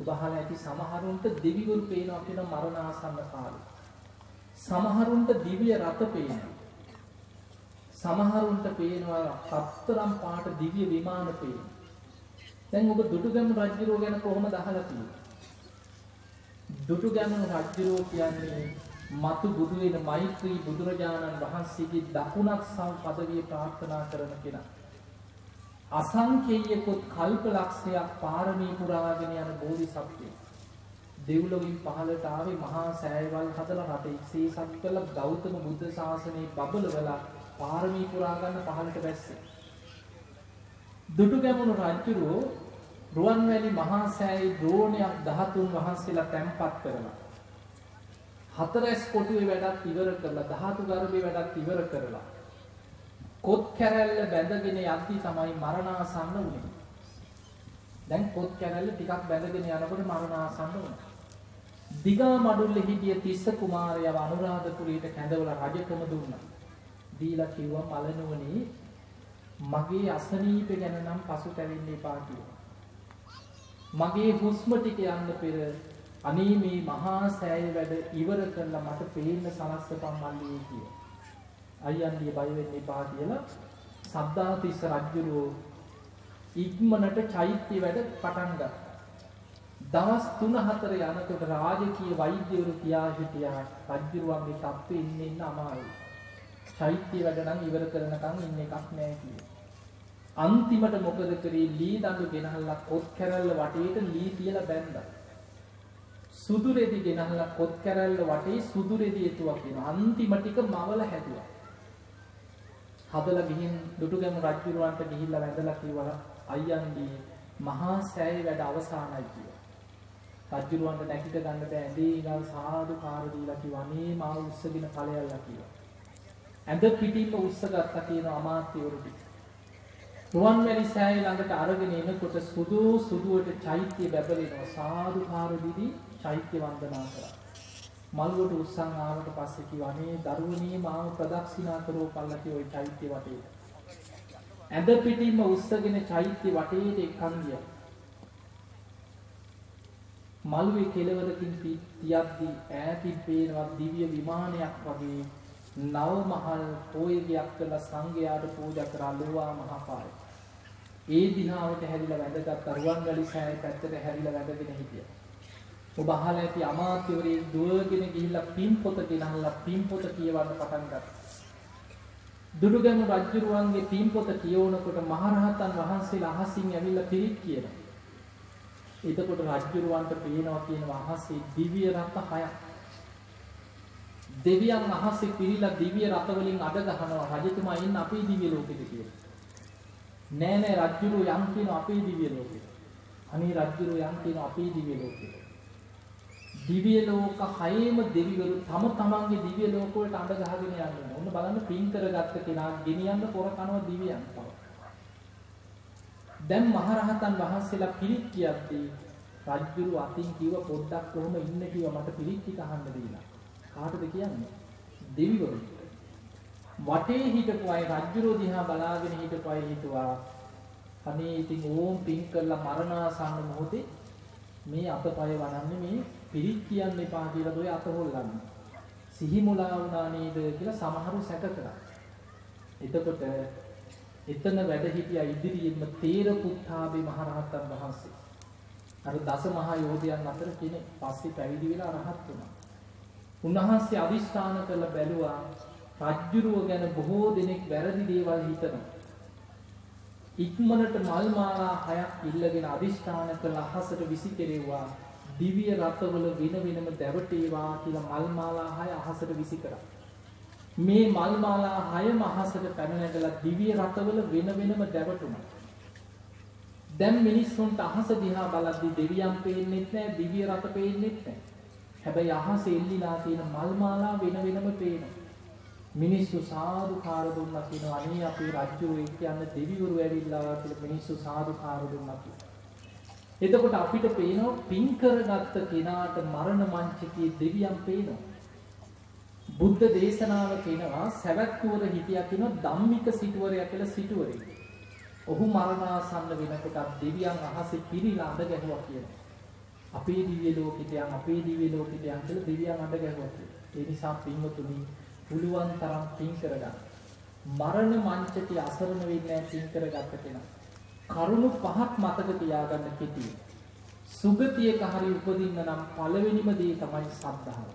උදාහරණ ඇති සමහරුන්ට දෙවිවරු පේනවා කියන මරණාසන්න කාලේ. සමහරුන්ට දිව්‍ය රත පේනවා. සමහරුන්ට පේනවා සතරම් පාට දිව්‍ය විමාන පේනවා. දැන් ඔබ දුටුගැමුණු රජුරෝ ගැන කොහොමද අහලා තියෙන්නේ? දුටුගැමුණු රජුරෝ කියන්නේ මතු බුදු වෙන මෛත්‍රී බුදුරජාණන් වහන්සේගේ දකුණක් සම් පදවිය ප්‍රාර්ථනා කරන කෙනා. අසංකේයකොත් කල්ප ලක්ෂයක් පාරමී පුරාගෙන යන බෝධිසත්වයෙක්. දෙව්ලොවින් පහළට ආවේ මහා සෑයවල් හදලා රට ඉක්සීසත් කළ ගෞතම බුද්ධ ශාසනයේ බබලවලා පාරමී පුරා ගන්න පහළට බැස්සේ. දුටුගැමුණු රජුරෝ රුවන්වැලි මහා සෑයේ ද්‍රෝණයක් 13 වහන්සේලා තැන්පත් කරලා හතරැස් කොටුවේ වැඩත් ඉවර කරලා ධාතු ගර්භයේ වැඩත් ඉවර කරලා කොත් කැරැල්ල බැඳගෙන යද්දි තමයි මරණාසන්න වුනේ. දැන් කොත් කැරැල්ල ටිකක් බැඳගෙන යනකොට මරණාසන්න වුණා. දිගා මඩුල්ලේ හිටිය තිස්ස කුමාරයව අනුරාධපුරයට කැඳවලා රජකම දුන්නා. දීලා කිව්වා මලනුවනේ මගේ අසනීප ගැන නම් පසුතැවෙන්න එපා කියලා. මගේ හුස්ම ටික යන්න පෙර අනේ මේ මහා සෑය වැඩ ඉවර කරලා මට පේන්න සලස්සපන් මල්ලී කිය. අයියන්ගේ බය වෙන්න එපා කියලා සද්ධාතිස්ස රජුරෝ ඉක්මනට චෛත්‍ය වැඩ පටන් ගත්තා. දවස් 3-4 යනකොට රාජකීය වෛද්‍යවරු කියා හිටියා රජුරුවන්ගේ තත්ත්වෙ ඉන්න ඉන්න අමාරුයි. චෛත්‍ය වැඩ නම් ඉවර කරනකම් ඉන්න එකක් නෑ කියලා. අන්තිමට මොකද කරේ ලී දඬු ගෙනහල්ලා කොත් කැරල්ල වටේට ලී තියලා බැන්දා. සුදු රෙදි ගෙනහලා කොත් කැරැල්ල වටේ සුදු රෙදි එතුවක් වෙනවා. අන්තිම ටික මවල හැදුවා. හදලා ගිහින් දුටුගැමු රජුරවන්ට ගිහිල්ලා වැඳලා කිව්වා අයියන්ගේ මහා සෑය වැඩ අවසానයි කියලා. රජුරවන්ට නැගිට ගන්න බෑ ඇඳේ ඉඳන් සාදු කාර දීලා කිව්වා අනේ මාව උස්සගෙන ඵලයල්ලා කිව්වා. ඇඳ පිටින්ම උස්සගත්තා කියන අමාත්‍යවරු ටික. රුවන්වැලි සෑය ළඟට අරගෙන එනකොට සුදු සුදුවට චෛත්‍ය බැබලෙනවා සාදු කාර දීදී චෛත්‍ය වන්දනා කරා. මල්වට උත්සන් ආවට පස්සේ කිව්වා අනේ දරුවනේ මාව ප්‍රදක්ෂිනා කරෝ පල්ලකේ ওই චෛත්‍ය වටේ. ඇඳ පිටින්ම උස්සගෙන චෛත්‍ය වටේට එක්කන් ගියා. මළුවේ කෙළවරකින් තියද්දී ඈතින් පේනවා දිව්‍ය විමානයක් වගේ නව මහල් පෝයගයක් කළ සංඝයාට පූජා කරා ලෝවා මහපාය. ඒ දිහාවට හැරිලා වැඳගත් රුවන්වැලි සෑය පැත්තට හැරිලා වැඳගෙන හිටියා. ඔබ අහලා ඇති අමාත්‍යවරයෙක් දුවගෙන ගිහිල්ලා පින්පොත ගෙනහලා පින්පොත කියවන්න පටන් ගත්තා. දුඩුගැමු රජුරුවන්ගේ පින්පොත කියවනකොට මහරහතන් වහන්සේලා අහසින් ඇවිල්ලා පිරිත් කියනවා. එතකොට රජුරුවන්ට පේනවා කියනවා අහසේ දිව්‍ය රත හයක්. දෙවියන් අහසේ පිරීලා දිව්‍ය රත වලින් අඩ ගහනවා රජතුමා ඉන්න අපේ දිව්‍ය ලෝකෙට කියලා. නෑ නෑ රජුරු යම් කියන අපේ දිව්‍ය ලෝකෙට. අනේ රජුරු යම් කියන අපේ දිව්‍ය ලෝකෙට. දිව්‍ය ලෝක හයේම දෙවිවරු තම තමන්ගේ දිව්‍ය ලෝක වලට අඬ ගහගෙන යන්නේ. ඔන්න බලන්න පින් කරගත්ත කෙනා ගෙනියන්න පොර කනවා දිව්‍යයන් තව. දැන් මහරහතන් වහන්සේලා පිරිත් කියද්දී රජුරු අතින් කිව්ව පොඩ්ඩක් කොහොම ඉන්න කිව්ව මට පිරිත් ටික අහන්න දීලා. කාටද කියන්නේ? දෙවිවරුන්ට. වටේ හිටපු අය රජුරු දිහා බලාගෙන හිටපු අය හිතුවා අනේ ඉතින් ඕම් පින් කරලා මරණාසන්න මොහොතේ මේ අතපය වනන්නේ මේ පිරිත් කියන්න එපා කියලා දොය අත හොල්ලන්නේ. සිහි මුලා වුණා නේද කියලා සමහරු සැක කරා. එතකොට එතන වැඩ හිටියා ඉදිරියෙන්ම තේර පුත්තාබේ මහරහතන් වහන්සේ. අර දස මහා යෝධයන් අතර කෙනෙක් පස්සේ පැවිදි වෙලා රහත් වුණා. උන්වහන්සේ අදිස්ථාන කළ බැලුවා රජ්ජුරුව ගැන බොහෝ දෙනෙක් වැරදි දේවල් හිතනවා. ඉක්මනට මල් මාලා හයක් ඉල්ලගෙන අදිස්ථාන කළ අහසට විසි කෙරෙව්වා දිව්‍ය රතවල වෙන වෙනම දැවටේවා කියලා මල් මාලා හය අහසට විසි කරා. මේ මල් මාලා හයම අහසට පැන නැගලා දිව්‍ය රතවල වෙන වෙනම දැවටුණා. දැන් මිනිස්සුන්ට අහස දිහා බලද්දී දෙවියන් පේන්නෙත් නැහැ දිව්‍ය රත පේන්නෙත් නැහැ. හැබැයි අහස එල්ලිලා තියෙන මල් මාලා වෙන වෙනම පේනවා. මිනිස්සු සාදුකාර දුන්නා කියනවා අනේ අපේ රජු එක් යන දෙවිවරු ඇවිල්ලා කියලා මිනිස්සු සාදුකාර දුන්නා කියනවා. එතකොට අපිට පේනවා පින් කරගත්ත කෙනාට මරණ මංචකයේ දෙවියන් පේනවා. බුද්ධ දේශනාව කියනවා සවැත් නුවර හිටියා කියන ධම්මික සිටුවරයා කියලා සිටුවරෙක්. ඔහු මරණාසන්න වෙනකොට දෙවියන් අහසේ පිරීලා අඬ ගැහුවා කියනවා. අපේ දිව්‍ය ලෝකෙට යන් අපේ දිව්‍ය ලෝකෙට යන් කියලා දෙවියන් අඬ ගැහුවා කියනවා. ඒ නිසා පින්වතුනි පුළුවන් තරම් පින් කරගන්න. මරණ මංචකේ අසරණ වෙන්නේ නැහැ පින් කරගත්ත කෙනා. කරුණු පහක් මතක තියාගන්න කෙටි. සුගතියක හරි උපදින්න නම් පළවෙනිම දේ තමයි සද්ධාව.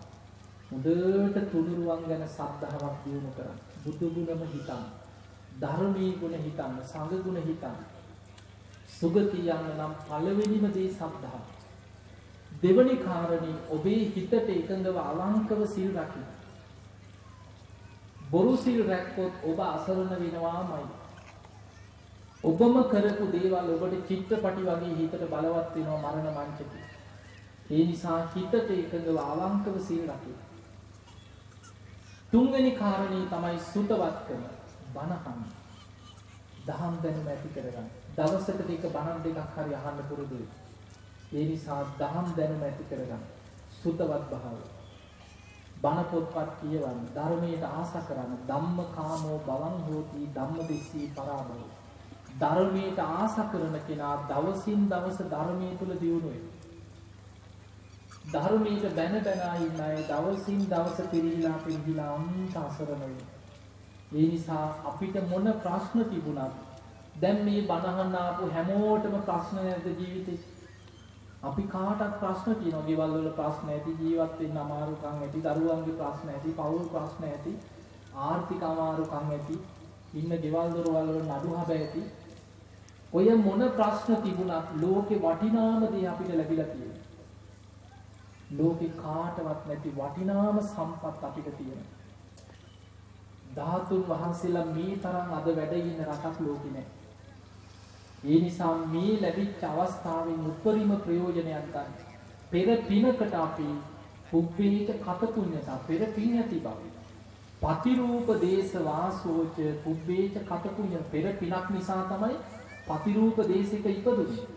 හොඳට තුනුරුවන් ගැන සද්ධාාවක් දියුණු කරන්න. බුදු ගුණම හිතන්න. ධර්මී ගුණ හිතන්න, සංඝ ගුණ හිතන්න. සුගතිය යන්න නම් පළවෙනිම දේ සද්ධාව. දෙවනි කාරණේ ඔබේ හිතට එකඟව අවංකව සිල් රකින්න. බොරු සිල් රැක්කොත් ඔබ අසරණ වෙනවාමයි. ඔබම කරපු දේවල් ඔබට චිත්‍රපටි වගේ හිතට බලවත් වෙනවා මරණ මංචකේ. ඒ නිසා හිතට එකඟව අවංකව සිල් රකින්න. තුන්වෙනි කාරණේ තමයි සුතවත්කම. බණහන්. දහම් දැනුම ඇති කරගන්න. දවසකට එක බණක් දෙකක් හරි අහන්න පුරුදු වෙන්න. ඒ නිසා දහම් දැනුම ඇති කරගන්න. සුතවත් භාවය. බණ පොත්පත් කියවන්න, ධර්මයට ආස කරන්න, ධම්ම කාමෝ බවං හෝති ධම්මදිස්සී පරාභව. ධර්මයට ආස කරන කෙනා දවසින් දවස ධර්මයේ තුල දියුණු වෙනවා. ධර්මයට බැන බැන ඉන්න අය දවසින් දවස පිරීලා පිරීලා අන්ත අසරණ වෙනවා. ඒ නිසා අපිට මොන ප්‍රශ්න තිබුණත් දැන් මේ බණහන්න ආපු හැමෝටම ප්‍රශ්න නැද්ද ජීවිතේ? අපි කාටත් ප්‍රශ්න තියෙනවා. ගෙවල් වල ප්‍රශ්න ඇති, ජීවත් වෙන්න අමාරුකම් ඇති, දරුවන්ගේ ප්‍රශ්න ඇති, පවුල් ප්‍රශ්න ඇති, ආර්ථික අමාරුකම් ඇති, ඉන්න ගෙවල් දොරවල් වල නඩු හබ ඇති. ඔය මොන ප්‍රශ්න තිබුණත් ලෝකේ වටිනාම දේ අපිට ලැබිලා තියෙනවා. ලෝකේ කාටවත් නැති වටිනාම සම්පත් අපිට තියෙනවා. ධාතුන් වහන්සේලා මේ තරම් අද වැඩ ඉන්න රටක් ලෝකේ නැහැ. ඒ නිසා මේ ලැබිච්ච අවස්ථාවෙන් උපරිම ප්‍රයෝජනයක් ගන්න. පෙර පිනකට අපි පුබ්බේච කත පුඤ්ඤතා පෙර පින් ඇති බව. පතිරූප දේශ වාසෝච පුබ්බේච කත පුඤ්ඤ පෙර පිනක් නිසා තමයි පතිරූප දේශයක ඉපදුනේ.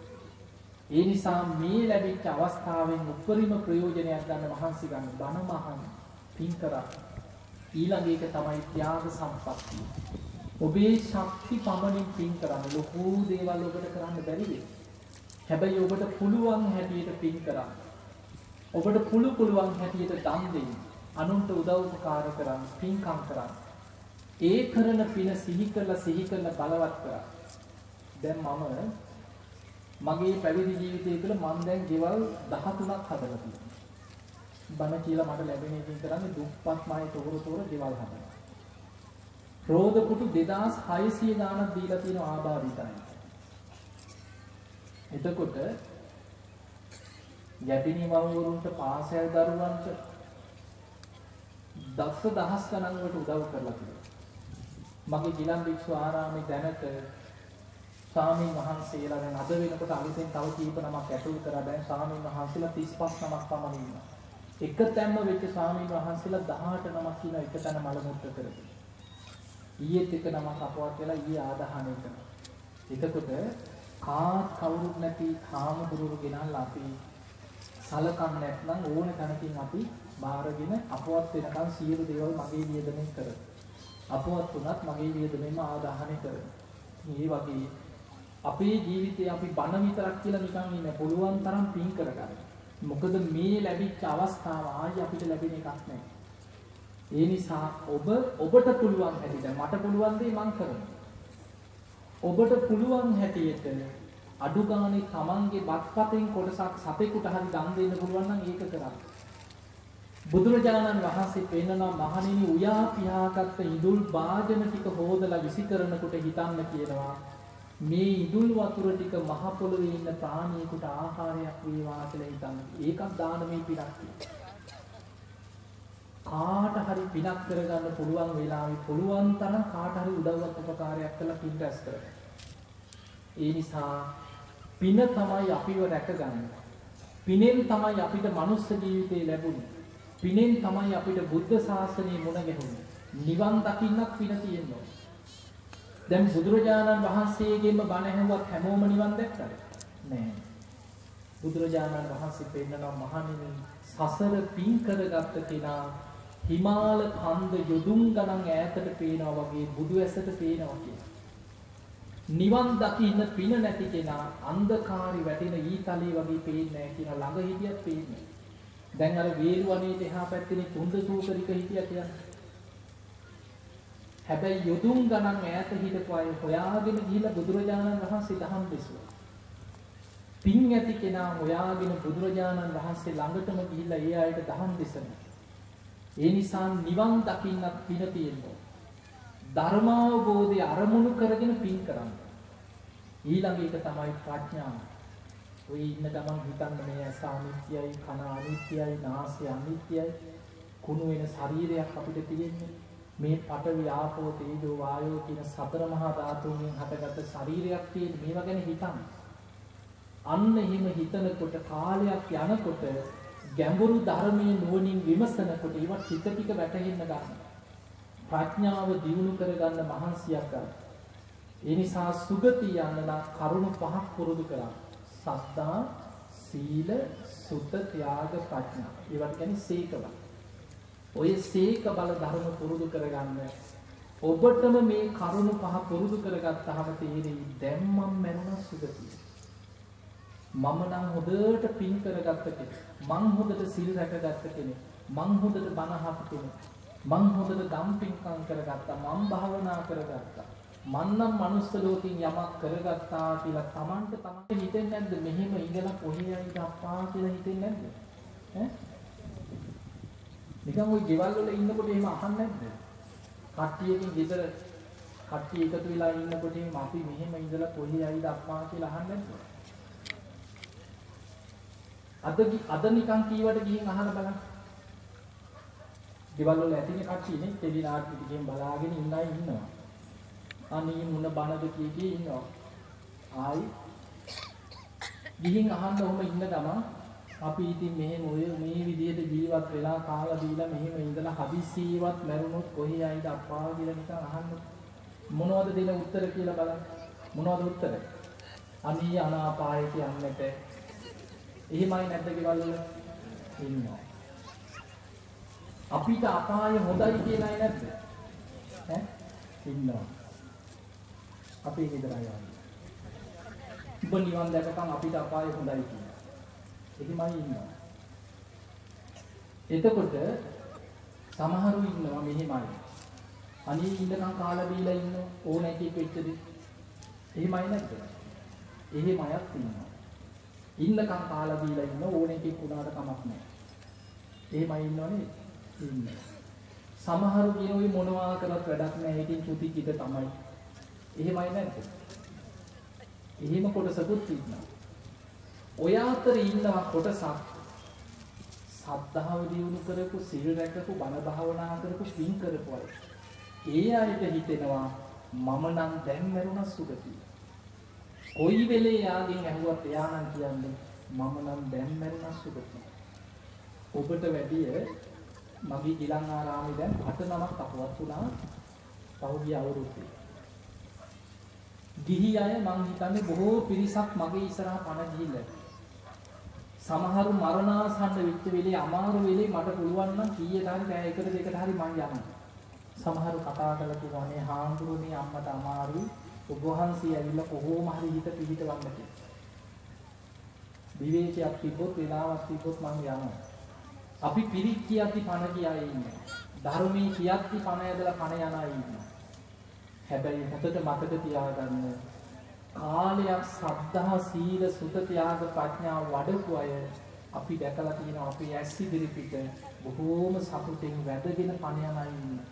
ඒ නිසා මේ ලැබිච්ච අවස්ථාවෙන් උපරිම ප්‍රයෝජනයක් ගන්න මහන්සි ගන්න බණ මහන් පින් කරා. ඊළඟ එක තමයි ත්‍යාග සම්පත්තිය. ඔබේ ශක්ති පමණින් පින් කරන්න ලොකු දේවල් ඔබට කරන්න බැරි වෙයි. හැබැයි ඔබට පුළුවන් හැටියට පින් කරන්න. ඔබට පුළු පුළුවන් හැටියට දන් දෙන්න. අනුන්ට උදව් උපකාර කරන්න, පින්කම් කරන්න. ඒ කරන පින සිහි කරලා සිහි කරලා බලවත් කරා. දැන් මම මගේ පැවිදි ජීවිතය තුළ මම දැන් ගෙවල් 13ක් හදලා තියෙනවා. බණ කියලා මට ලැබෙන එකෙන් කරන්නේ දුප්පත් මායි තොර තොර ගෙවල් හදනවා. රෝද පුටු 2600 ගාණක් දීලා තියෙන ආබාධිතයි. එතකොට යටිනි වරුන්ට පාසල් දරුවන්ට දස්ස දහස් ගණන් වලට උදව් කරලා තියෙනවා. මගේ ගිලන් වික්ෂු ආරාමේ දැනට ස්වාමීන් වහන්සේලා දැන් අද වෙනකොට අලුතෙන් තව කීප නමක් ඇතුල් කරලා දැන් ස්වාමීන් වහන්සේලා 35 නමක් පමණ ඉන්නවා. එක තැන්ම වෙච්ච ස්වාමීන් වහන්සේලා 18 නමක් ඉන්න එක තැන මල මුත්‍ර කරගෙන. ඊයේත් එක නමක් අපවත් වෙලා ඊයේ ආදාහනය කරනවා. එතකොට කාත් කවුරුත් නැති හාමුදුරුවෝ ගෙනල්ලා අපි සලකන්නේ නැත්නම් ඕන තැනකින් අපි බාරගෙන අපවත් වෙනකන් සියලු දේවල් මගේ වියදමෙන් කරනවා. අපවත් වුණත් මගේ වියදමෙන්ම ආදාහනය කරනවා. මේ වගේ අපේ ජීවිතේ අපි බණ විතරක් කියලා නිකන් ඉන්න පුළුවන් තරම් පින් කරගන්න. මොකද මේ ලැබිච්ච අවස්ථාව ආයි අපිට ලැබෙන එකක් නැහැ. ඒ නිසා ඔබ ඔබට පුළුවන් හැටියට මට පුළුවන් දේ මං කරනවා. ඔබට පුළුවන් හැටියට අඩු ගානේ Tamanගේ බත්පතෙන් කොටසක් සතෙකුට හරි දන් දෙන්න පුළුවන් නම් ඒක කරන්න. බුදුරජාණන් වහන්සේ පෙන්නනවා මහණෙනි උයා පියාගත්ත ඉදුල් වාදන ටික හොදලා විසි කරනකොට හිතන්න කියනවා මේ ඉදුල් වතුර ටික මහ පොළවේ ඉන්න ප්‍රාණියෙකුට ආහාරයක් වේවා කියලා හිතන්න. ඒකත් දානමය පිටක්. කාට හරි පිනක් කරගන්න පුළුවන් වෙලාවෙ පුළුවන් තරම් කාට හරි උදව්වක් උපකාරයක් කරලා පින් රැස් කරගන්න. ඒ නිසා පින තමයි අපිව රැකගන්නේ. පිනෙන් තමයි අපිට මනුස්ස ජීවිතේ ලැබුණේ. පිනෙන් තමයි අපිට බුද්ධ ශාසනය මුණ ගැහුනේ. නිවන් දකින්නක් පින තියෙනවා. දැන් බුදුරජාණන් වහන්සේගෙන්ම බණ ඇහුවත් හැමෝම නිවන් දැක්කද? නෑ. බුදුරජාණන් වහන්සේ පෙන්නනවා මහණෙනි සසර පින් කරගත්ත කෙනා හිමාල කන්ද යොදුන් ගණන් ඈතට පේනවා වගේ බුදු ඇසට පේනවා කියලා. නිවන් දකින්න පින නැති කෙනා අන්ධකාරي වැටෙන ඊතලයේ වගේ පේන්නේ නැහැ කියන ළඟ හිටියත් පේන්නේ. දැන් අර වේරුවනේට එහා පැත්තේ තුන්ද සූකරික හිටියා කියන්නේ. හැබැයි යොදුන් ගණන් ඈත හිටපු අය හොයාගෙන ගිහිල්ලා බුදුරජාණන් වහන්සේ දහම් දෙසුවා. පින් ඇති කෙනා හොයාගෙන බුදුරජාණන් වහන්සේ ළඟටම ගිහිල්ලා ඒ අයට දහම් දෙසනවා. ඒ නිසා නිවන් දකින්නත් පින තියෙනවා. ධර්මාවබෝධය අරමුණු කරගෙන පින් කරන්න. ඊළඟ එක තමයි ප්‍රඥාව. ඔය ඉන්න ගමන් හිතන්න මේ ඇස අනිත්‍යයි, කන අනිත්‍යයි, නාසය අනිත්‍යයි, කුණු වෙන ශරීරයක් අපිට තියෙන්නේ. මේ පඨවි ආපෝ තේජෝ වායෝ කියන සතර මහා ධාතුන්ගෙන් හටගත්ත ශරීරයක් තියෙන මේවා ගැන හිතන්න. අන්න එහෙම හිතනකොට කාලයක් යනකොට ගැඹුරු ධර්මයේ නුවණින් විමසනකොට ඒවා ටික ටික වැටහෙන්න ගන්නවා. ප්‍රඥාව දියුණු කරගන්න මහන්සියක් ගන්න. ඒ නිසා සුගති යන්න කරුණු පහක් පුරුදු කරා. සත්තා, සීල, සුත, ත්‍යාග, ප්‍රඥා. ඒවට කියන්නේ සීකබල. ඔය සීක බල ධර්ම පුරුදු කරගන්න. ඔබටම මේ කරුණු පහ පුරුදු කරගත්තාම තේරෙයි දැන් මම මැරුණා සුගතිය. මම නම් හොඳට පින් කරගත්ත කෙනෙක්. මං හොඳට සිල් රැකගත්ත කෙනෙක්. මං හොඳට බණ අහපු කෙනෙක්. මං හොඳට දම් පින්කම් කරගත්තා. මං භාවනා කරගත්තා. මං නම් මනුස්ස ලෝකෙන් යමක් කරගත්තා කියලා Tamanට Tamanට හිතෙන්නේ නැද්ද? මෙහෙම ඉඳලා කොහේ යයිද අප්පා කියලා හිතෙන්නේ නැද්ද? ඈ? නිකන් ওই ගෙවල් වල ඉන්නකොට එහෙම අහන්නේ නැද්ද? කට්ටියකින් ගෙදර කට්ටිය එකතු වෙලා ඉන්නකොට අපි මෙහෙම ඉඳලා කොහේ යයිද අප්පා කියලා අහන්නේ නැද්ද? අද අද නිකන් කීවට ගිහින් අහලා බලන්න. ගෙවල් වල ඇතිනේ කට්ටියනේ ටෙලි නාට්‍ය ටිකෙන් බලාගෙන ඉන්න අය ඉන්නවා. අනේ මුණ බනද කී කී ඉන්නවා. ආයි ගිහින් අහන්න ඔහම ඉන්න ගමන් අපි ඉතින් මෙහෙම ඔය මේ විදිහට ජීවත් වෙලා කාලා දීලා මෙහෙම ඉඳලා හදිස්සියවත් මැරුණොත් කොහේ ආයිද අප්පා කියලා නිකන් අහන්න මොනවද දෙන උත්තර කියලා බලන්න මොනවද උත්තර අනී අනාපාය කියන්නට එහෙමයි නැද්ද ගෙවල් වල? ඉන්නවා. අපිට අපාය හොඳයි කියලායි නැද්ද? ඈ? ඉන්නවා. අපි ගෙදර යනවා. ඔබ නිවන් දැකපන් අපිට අපාය හොඳයි කියලා. එහෙමයි ඉන්නවා. එතකොට සමහරු ඉන්නවා මෙහෙමයි. අනේ ඉන්නකම් කාලා බීලා ඉන්න ඕන එකෙක් වෙච්චද? එහෙමයි නැද්ද? එහෙමයක් ඉන්නවා. ඉන්නකම් කාලා දීලා ඉන්න ඕන එකෙක් වුණාට කමක් නැහැ. එහෙමයි ඉන්නවනේ ඉන්න. සමහරු කියන ඔය මොනවා කරත් වැඩක් නැහැ. ඒකෙන් චුති කිත තමයි. එහෙමයි නැද්ද? එහෙම කොටසකුත් ඉන්නවා. ඔය අතර ඉන්නවා කොටසක් සද්ධාව දියුණු කරපු සිල් රැකපු බණ භාවනා කරපු පින් කරපු අය. ඒ අයට හිතෙනවා මම නම් දැන් මරුණා සුගතිය. කොයි වෙලේ යාගෙන් ඇහුවත් එයා නම් කියන්නේ මම නම් දැන් මැරුණා සුගතිය. ඔබට වැඩිය මගේ ගිලන් ආරාමේ දැන් අට නමක් අපවත් වුණා පහුගිය අවුරුද්දේ. ගිහි අය මං හිතන්නේ බොහෝ පිරිසක් මගේ ඉස්සරහා පණ ගිහිල්ලා. සමහරු මරණාසන්න වෙච්ච වෙලේ අමාරු වෙලේ මට පුළුවන් නම් කීයට හරි බෑ එකට දෙකට හරි මං යනවා. සමහරු කතා කරලා කිව්වා මේ හාමුදුරනේ අම්මට අමාරුයි ඔබ වහන්සේ ඇවිල්ලා කොහොම හරි හිත පිහිටවන්න කියලා. විවේකයක් තිබ්බොත් වෙලාවක් තිබ්බොත් මම යනවා. අපි පිරිත් කියද්දි පණ කියා ඉන්නේ. ධර්මයේ කියද්දි පණ ඇදලා පණ යන අය ඉන්නවා. හැබැයි හොඳට මතක තියාගන්න කාලයක් සද්ධා සීල සුත ත්‍යාග ප්‍රඥා වඩපු අය අපි දැකලා තියෙනවා අපේ ඇස් ඉදිරි පිට බොහෝම සතුටින් වැඩගෙන පණ යන අය ඉන්නවා.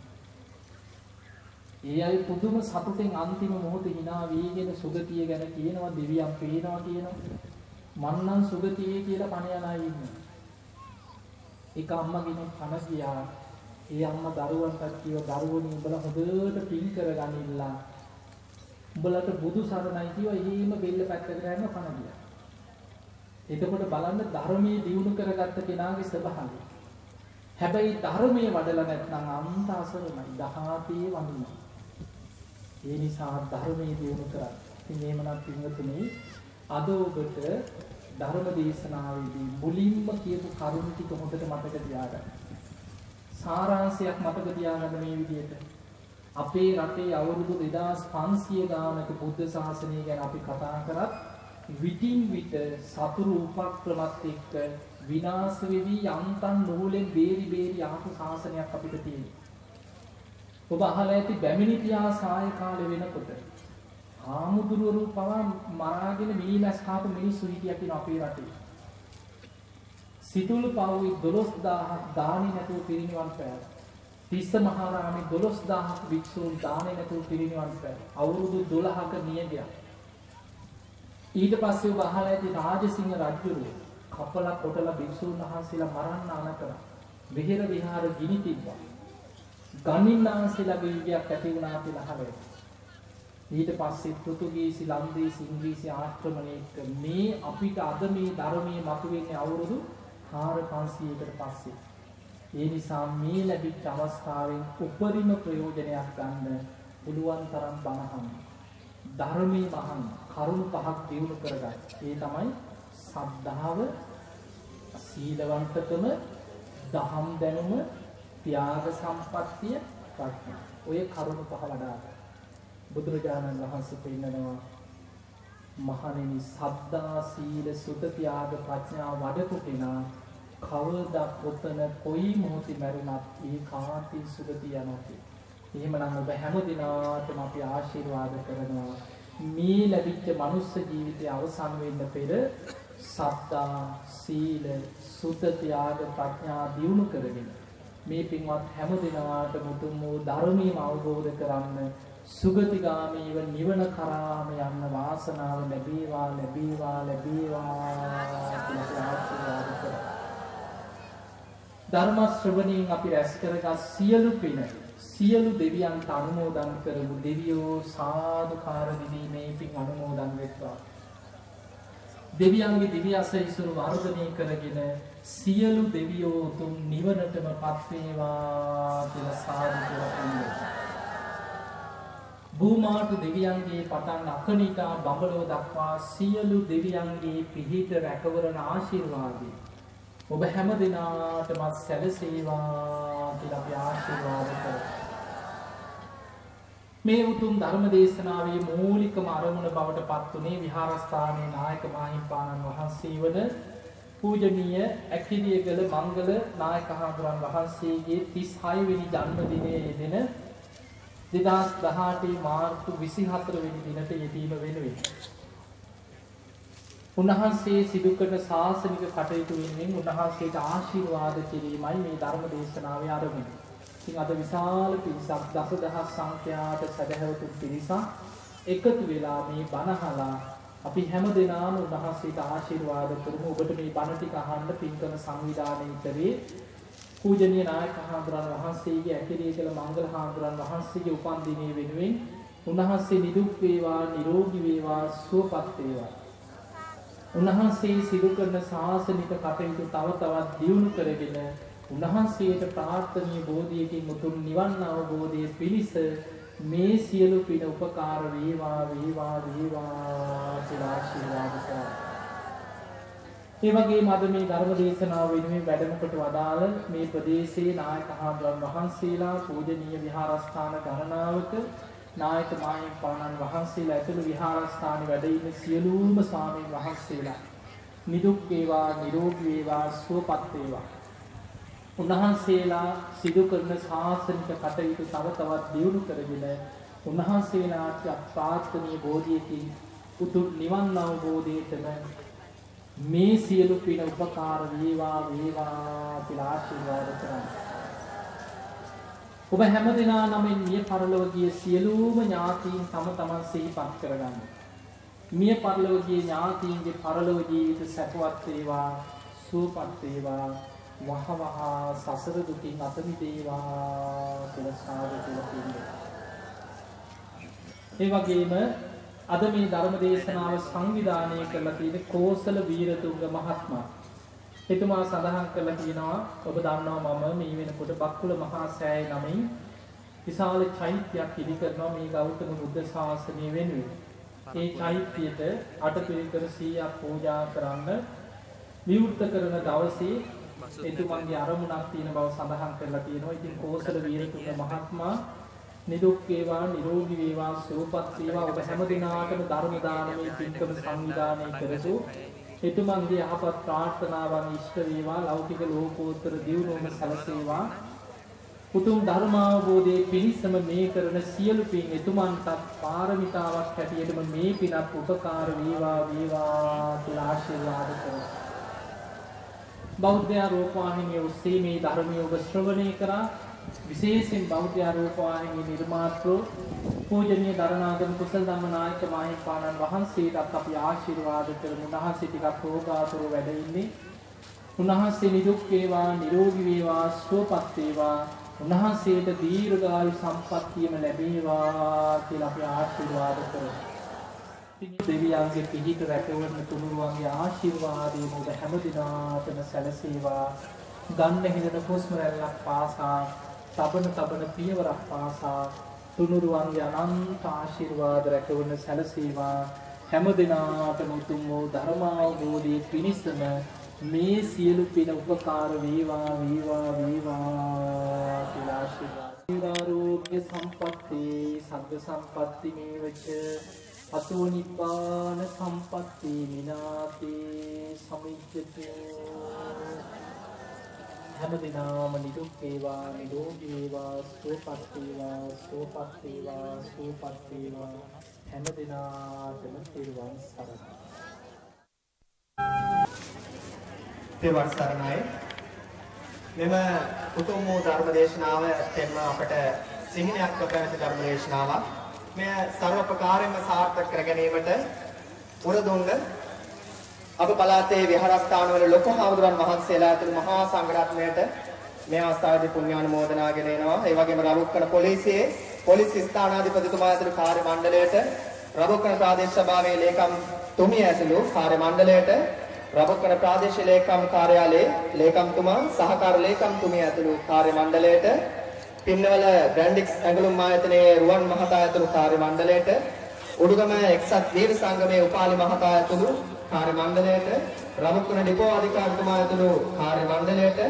ඒ අය පුදුම සතුටෙන් අන්තිම මොහොතේ hina වීගෙන සුගතිය ගැන කියනවා දෙවියන් පේනවා කියනවා. මන්නම් සුගතියේ කියලා පණ යන අය ඉන්නවා එක අම්මා කෙනෙක් පණ ගියා. ඒ අම්මා දරුවන්ට කිව්වා දරුවනි උඹලා හොඳට පින් කරගනින්න උඹලට බුදු සරණයි කිව්වා එහෙම බෙල්ල පැත්තකට යන්න පණ ගියා එතකොට බලන්න ධර්මයේ දියුණු කරගත්ත කෙනාගේ ස්වභාවය හැබැයි ධර්මයේ වඩලා නැත්නම් අන්ත අසරණයි දහාතේ වඳිනවා ඒ නිසා ධර්මයේ දියුණු කරා. ඉතින් එහෙමනම් පින්වතුනි අද ඔබට ධර්ම දේශනාවේදී මුලින්ම කියපු කරුණු ටික හොඳට මතක තියාගන්න. සාරාංශයක් මතක තියාගන්න මේ විදිහට. අපේ රටේ අවුරුදු 2500 ගානක බුද්ධ ශාසනය ගැන අපි කතා කරත් විටින් විට සතුරු උපක්‍රමත් එක්ක විනාශ වෙවි යන්තම් නූලෙන් බේරි බේරි ආපු ශාසනයක් අපිට තියෙනවා. ඔබ අහලා ඇති බැමිණි පියා සාය කාලේ වෙනකොට ආමුදුරුවරු පවා මරාගෙන මිනිමැස් කාපු මිනිස්සු හිටියා කියන අපේ රටේ. සිතුල් පවුයි 12000ක් දානි නැතුව පිරිනිවන් පෑවා. තිස්ස මහරාමේ 12000ක් භික්ෂූන් දානි නැතුව පිරිනිවන් පෑවා. අවුරුදු 12ක නියගයක්. ඊට පස්සේ ඔබ අහලා ඇති රාජසිංහ රජුගේ කපලා කොටලා භික්ෂූන් වහන්සේලා මරන්න අන කරා. විහෙර විහාර ගිනි තිබ්බා. ගණින්නාන්සේලාගේ යුගයක් ඇති වුණා කියලා අහලා ඊට පස්සේ පෘතුගීසි ලන්දේසි ඉංග්‍රීසි ආක්‍රමණයක මේ අපිට අද මේ ධර්මයේ මතුවෙන්නේ අවුරුදු 4500කට පස්සේ. ඒ නිසා මේ ලැබිච්ච අවස්ථාවෙන් උපරිම ප්‍රයෝජනයක් ගන්න පුළුවන් තරම් බණහන්. ධර්මයේ මහන් කරුණු පහක් දිනු කරගන්න. ඒ තමයි සද්ධාව, සීලවන්තකම, දහම් දැනුම, ත්‍යාග සම්පත්තිය, ප්‍රඥා. ඔය කරුණු පහ වඩා බුදුරජාණන් වහන්සේ පෙන්නනවා මහණෙනි සද්දා සීල සුත ත්‍යාග ප්‍රඥා වඩපු කෙනා කවදා කොතන කොයි මොහොතේ මරුණත් ඒ කාන්ති සුගතිය යනවා. එහෙමනම් ඔබ හැම දිනාටම අපි ආශිර්වාද කරනවා මේ ලැබිච්ච මනුස්ස ජීවිතය අවසන් වෙන්න පෙර සද්දා සීල සුත ත්‍යාග ප්‍රඥා දියුණු කරගෙන මේ පින්වත් හැම දිනාට මුතුන් වූ ධර්මීය අවබෝධ කරන්න සුගතිගාමීව නිවන කරාම යන්න වාසනාව ලැබේවා ලැබේවා ලැබේවා කියලා ආශිර්වාද කරා. ධර්ම ශ්‍රවණයෙන් අපි රැස් කරගත් සියලු පින සියලු දෙවියන්ට අනුමෝදන් කරමු දෙවියෝ සාදුකාර දිවීමේ පින් අනුමෝදන් වෙත්වා. දෙවියන්ගේ දිව්‍ය අසයිසුරු වර්ධනය කරගෙන සියලු දෙවියෝ උතුම් නිවනටම පත් වේවා කියලා සාදු කියලා පිළිගන්නවා. භූමාට දෙවියන්ගේ පටන් අකනිටා බඹලෝ දක්වා සියලු දෙවියන්ගේ පිහිට රැකවරණ ආශිර්වාදී. ඔබ හැම දෙනාටමත් සැලසේවා කියලා අපි ආශිර්වාද කරමු. මේ උතුම් ධර්ම දේශනාවේ මූලිකම අරමුණ බවට පත්වනේ විහාරස්ථානයේ නායක මාහිම්පාණන් වහන්සේ වන පූජනීය ඇකිරියගල මංගල නායක හාමුදුරන් වහන්සේගේ 36 වෙනි ජන්මදිනයේ යෙදෙන දෙදස් දහටේ මාර්තු විසි හතර වෙනි දිනට යෙදීම වෙනුවෙන්. උන්වහන්සේ සිදුකරන ශාසනික කටයුතු වෙනුවෙන් උන්වහන්සේට ආශිර්වාද කිරීමයි මේ ධර්ම දේශනාවේ අරමුණ. ඉතින් අද විශාල පිරිසක් දසදහස් සංඛ්‍යාත සදහැවතුන් පිරිසක් එකතු වෙලා මේ බණහලා අපි හැම දෙනාම උන්වහන්සේට ආශිර්වාද කරමු. ඔබට මේ බණ ටික අහන්න පින්කම සංවිධානය කරේ පූජනීය නායක හාමුදුරන් වහන්සේගේ ඇකිරිය කළ මංගල හාමුදුරන් වහන්සේගේ උපන් දිනය වෙනුවෙන් උන්වහන්සේ නිදුක් වේවා නිරෝගී වේවා සුවපත් වේවා. උන්වහන්සේ සිදු කරන ශාසනික කටයුතු තව තවත් දියුණු කරගෙන උන්වහන්සේට ප්‍රාර්ථනීය බෝධියකින් උතුම් නිවන් අවබෝධයේ පිණිස මේ සියලු පින උපකාර වේවා වේවා වේවා කියලා ආශිර්වාද කරා. ඒ වගේම අද මේ ධර්ම දේශනාව වෙනුවෙන් වැඩමකට වදාළ මේ ප්‍රදේශයේ නායක හාමුදුරන් වහන්සේලා පූජනීය විහාරස්ථාන ගණනාවක නායක මාහිම්පාණන් වහන්සේලා ඇතුළු විහාරස්ථානයේ වැඩ ඉන්න සියලුම ස්වාමීන් වහන්සේලා නිදුක් වේවා නිරෝගී වේවා සුවපත් වේවා උන්වහන්සේලා සිදු කරන ශාසනික කටයුතු තව තවත් දියුණු කරගෙන උන්වහන්සේලාට ප්‍රාර්ථනීය බෝධියකින් උතුම් නිවන් අවබෝධයටම මේ සියලු පින උපකාර වේවා වේවා කියලා ආශිර්වාද කරනවා. ඔබ හැම දිනා නමින් මිය පරලොව ගිය සියලුම ඥාතීන් තම තමන් සිහිපත් කරගන්න. මිය පරලොව ගිය ඥාතීන්ගේ පරලොව ජීවිත සැපවත් වේවා, සුවපත් වේවා, වහවහ සසර දුකින් අත මිදේවා කියලා සාදු කියලා කියනවා. ඒ වගේම අද මේ ධර්ම දේශනාව සංවිධානය කරලා තියෙන කෝසල වීරතුංග මහත්මයා. එතුමා සඳහන් කරලා තියෙනවා ඔබ දන්නවා මම මේ වෙනකොට බක්කුල මහා සෑය නමින් විශාල චෛත්‍යයක් ඉදි කරනවා මේ ගෞතම බුද්ධ ශාසනය වෙනුවෙන්. ඒ චෛත්‍යයට අටපිරිකර 100ක් පූජා කරන්න විවෘත කරන දවසේ එතුමන්ගේ අරමුණක් තියෙන බව සඳහන් කරලා තියෙනවා. ඉතින් කෝසල වීරතුංග මහත්මයා නිදුක් වේවා නිරෝගී වේවා සුවපත් වේවා ඔබ හැම දිනාටම ධර්ම දානමේ පින්කම සංවිධානය කරසු එතුමන්ගේ යහපත් ප්‍රාර්ථනාවන් ඉෂ්ට වේවා ලෞකික ලෝකෝත්තර දියුණුවම සැලසේවා උතුම් ධර්මාවබෝධයේ පිණිසම මේ කරන සියලු පින් එතුමන්ටත් පාරමිතාවක් හැටියටම මේ පිනත් උපකාර වේවා වේවා කියලා ආශිර්වාද කරනවා. බෞද්ධ රූපවාහිනිය ඔස්සේ මේ ධර්මය ඔබ ශ්‍රවණය කරා විශේෂයෙන් බෞද්ධ රූපවාහිනිය නිර්මාතෘ පූජනීය දරණාගම කුසල ධම්මනායක මාහිමිපාණන් වහන්සේටත් අපි ආශිර්වාද කරමු. උන්වහන්සේ ටිකක් රෝගාතුර වැඩ ඉන්නේ. උන්වහන්සේ නිදුක් වේවා නිරෝගී වේවා සුවපත් වේවා උන්වහන්සේට දීර්ඝායු සම්පන්නියම ලැබේවා කියලා අපි ආශිර්වාද කරමු. දෙවියන්ගේ පිහිට රැකවන තුනුරුවන්ගේ ආශිර්වාදයෙන් ඔබ හැම දිනාටම සැලසේවා. ගන්න හිඳන හුස්ම රැල්ලක් පාසා, තබන තබන පියවරක් පාසා තුනුරුවන්ගේ අනන්ත ආශිර්වාද රැකවන සැලසේවා. හැම දිනාටම උතුම් වූ ධර්මාවබෝධයේ පිණිසම මේ සියලු පින උපකාර වේවා වේවා වේවා කියලා ආශිර්වාද. ආරෝග්‍ය සම්පatti සග්ග සම්පatti මේවච අසෝ නිපාන සම්පatti මිනාතේ සමිජ්ජති හැම දිනම නිදුක් වේවා නිරෝගී වේවා සුවපත් වේවා සුවපත් වේවා සුවපත් වේවා හැම දිනාටම තිරුවන් සරණයි තෙවන් සරණයි. මෙම උතුම් වූ ධර්ම දේශනාව තෙම අපට සිහිනයක් පැවැති ධර්ම දේශනාවක්. මෙය ਸਰවපකාරයෙන්ම සාර්ථක කර ගැනීමට උරදුන්න අප පළාතේ විහාරස්ථානවල ලොකු හාමුදුරන් වහන්සේලා ඇතුළු මහා සංඝරත්නයට මේ අවස්ථාවේදී පුණ්‍යානුමෝදනා ගෙනෙනවා. ඒ වගේම රරුක්කන පොලිසියේ පොලිස් ස්ථානාධිපතිතුමා ඇතුළු කාර්ය මණ්ඩලයට රරුක්කන ප්‍රාදේශ සභාවේ ලේකම් තුමිය ඇතුළු කාර්ය මණ්ඩලයට රබකන ප්‍රාදේශීය ලේකම් කාර්යාලයේ ලේකම්තුමා සහකාර ලේකම්තුමිය ඇතුළු කාර්ය මණ්ඩලයට පින්නවල බ්‍රැන්ඩික්ස් ඇඟලුම් ආයතනයේ රුවන් මහතා ඇතුළු කාර්ය මණ්ඩලයට උඩුගම එක්සත් වීර සංගමයේ උපාලි මහතා ඇතුළු කාර්ය මණ්ඩලයට රබකන ඩිපෝ අධිකාරිතුමා ඇතුළු කාර්ය මණ්ඩලයට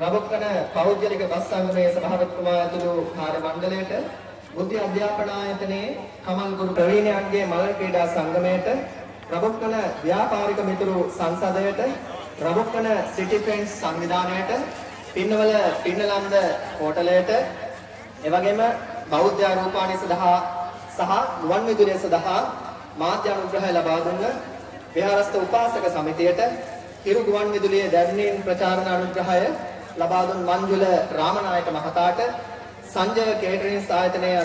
රබකන පෞද්ගලික බස් සංගමයේ සභාපතිතුමා ඇතුළු කාර්ය මණ්ඩලයට බුද්ධ අධ්‍යාපන ආයතනයේ කමල් ගුරු ප්‍රවීණයන්ගේ මල් ක්‍රීඩා සංගමයට රබොක්කන ව්‍යාපාරික මිතුරු සංසදයට රබොක්කන සිටි ෆ්‍රෙන්ඩ්ස් සංවිධානයට පින්නවල පින්නලන්ද හෝටලයට එවැගේම බෞද්ධ රූපාණී සඳහා සහ ගුවන් විදුලිය සඳහා මාධ්‍ය අනුග්‍රහය ලබා දුන්න විහාරස්ථ උපාසක සමිතියට හිරු ගුවන් විදුලියේ දැන්වීම් ප්‍රචාරණ අනුග්‍රහය ලබා දුන් මංජුල රාමනායක මහතාට සංජය කේටරින්ග් ආයතනයේ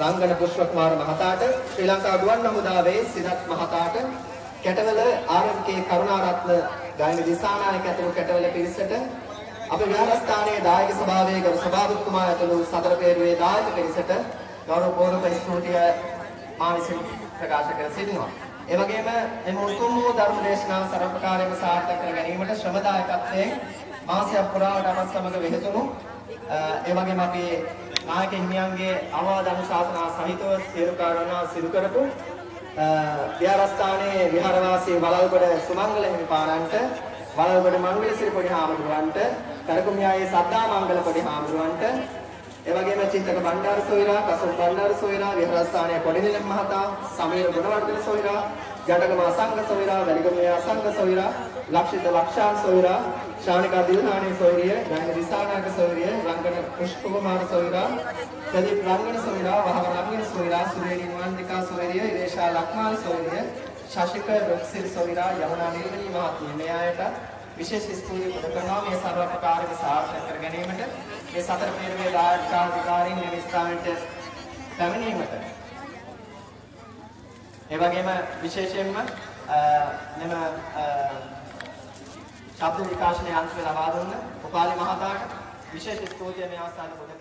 රංගන පුෂ්පකුමාර මහතාට ශ්‍රී ලංකා ගුවන් හමුදාවේ සිනත් මහතාට කැටවල ආරම්කේ කරුණාරත්න ගායන දිසානායක ඇතුළු කැටවල පිරිසට අපේ විහාරස්ථානයේ දායක සභාවේ ගරු සභාපතිතුමා ඇතුළු සතර පෙරුවේ දායක පිරිසට ගෞරව පූර්ව ස්තුතිය මා විසින් ප්‍රකාශ කර සිටිනවා. ඒ වගේම එම උතුම් වූ ධර්ම දේශනාව සර්වපකාරයෙන්ම සාර්ථක කර ගැනීමට ශ්‍රමදායකත්වයෙන් මාසයක් පුරාවට අපත් සමග වෙහෙතුණු ඒ වගේම අපි නායක හිමියන්ගේ අවවාද අනුශාසනා සහිතව සියලු කාරණා සිදු කරපු විහාරස්ථානයේ විහාරවාසී වලල්ගොඩ සුමංගල හිමිපාණන්ට වලල්ගොඩ මංගලසිරි පොඩි හාමුදුරුවන්ට කරකුමියායේ සද්දා මංගල පොඩි හාමුදුරුවන්ට ඒ වගේම චිත්තක බණ්ඩාර සොයිරා කසුම් බණ්ඩාර සොයිරා විහාරස්ථානයේ පොඩිනිලම් මහතා සමීර ගුණවර්ධන සොයිරා ජඩගම අසංග සොයිරා වැලිගමේ අසංග සොයිරා ලක්ෂිත ලක්ෂාන් සොයිරා ශානිකා දිල්හානි සොයිරිය ගායන දිසානායක සොයිරිය රංගන පුෂ්පකුමාර සොයිරා ප්‍රදීප් රංගන සොයිරා වහව රංගන සොයිරා සුරේනි නිවන්තිකා සොයිරිය ඉරේෂා ලක්මාල් සොයිරිය ශශික රොක්සිල් සොයිරා යමුනා නිර්මණී මහත්මිය මේ අයට විශේෂ ස්තුතිය පුද කරනවා. මේ සර්වපකාරක සාර්ථක කර ගැනීමට මේ සතර පෙරවේ දායකාධිකාරීන් මේ ස්ථානයට පැමිණීමට. ඒ වගේම විශේෂයෙන්ම මෙම ශබ්ද විකාශන යන්ත්‍රය ලබා දුන්න උපාලි මහතාට විශේෂ ස්තුතිය මේ අවස්ථාවේ පුද කරනවා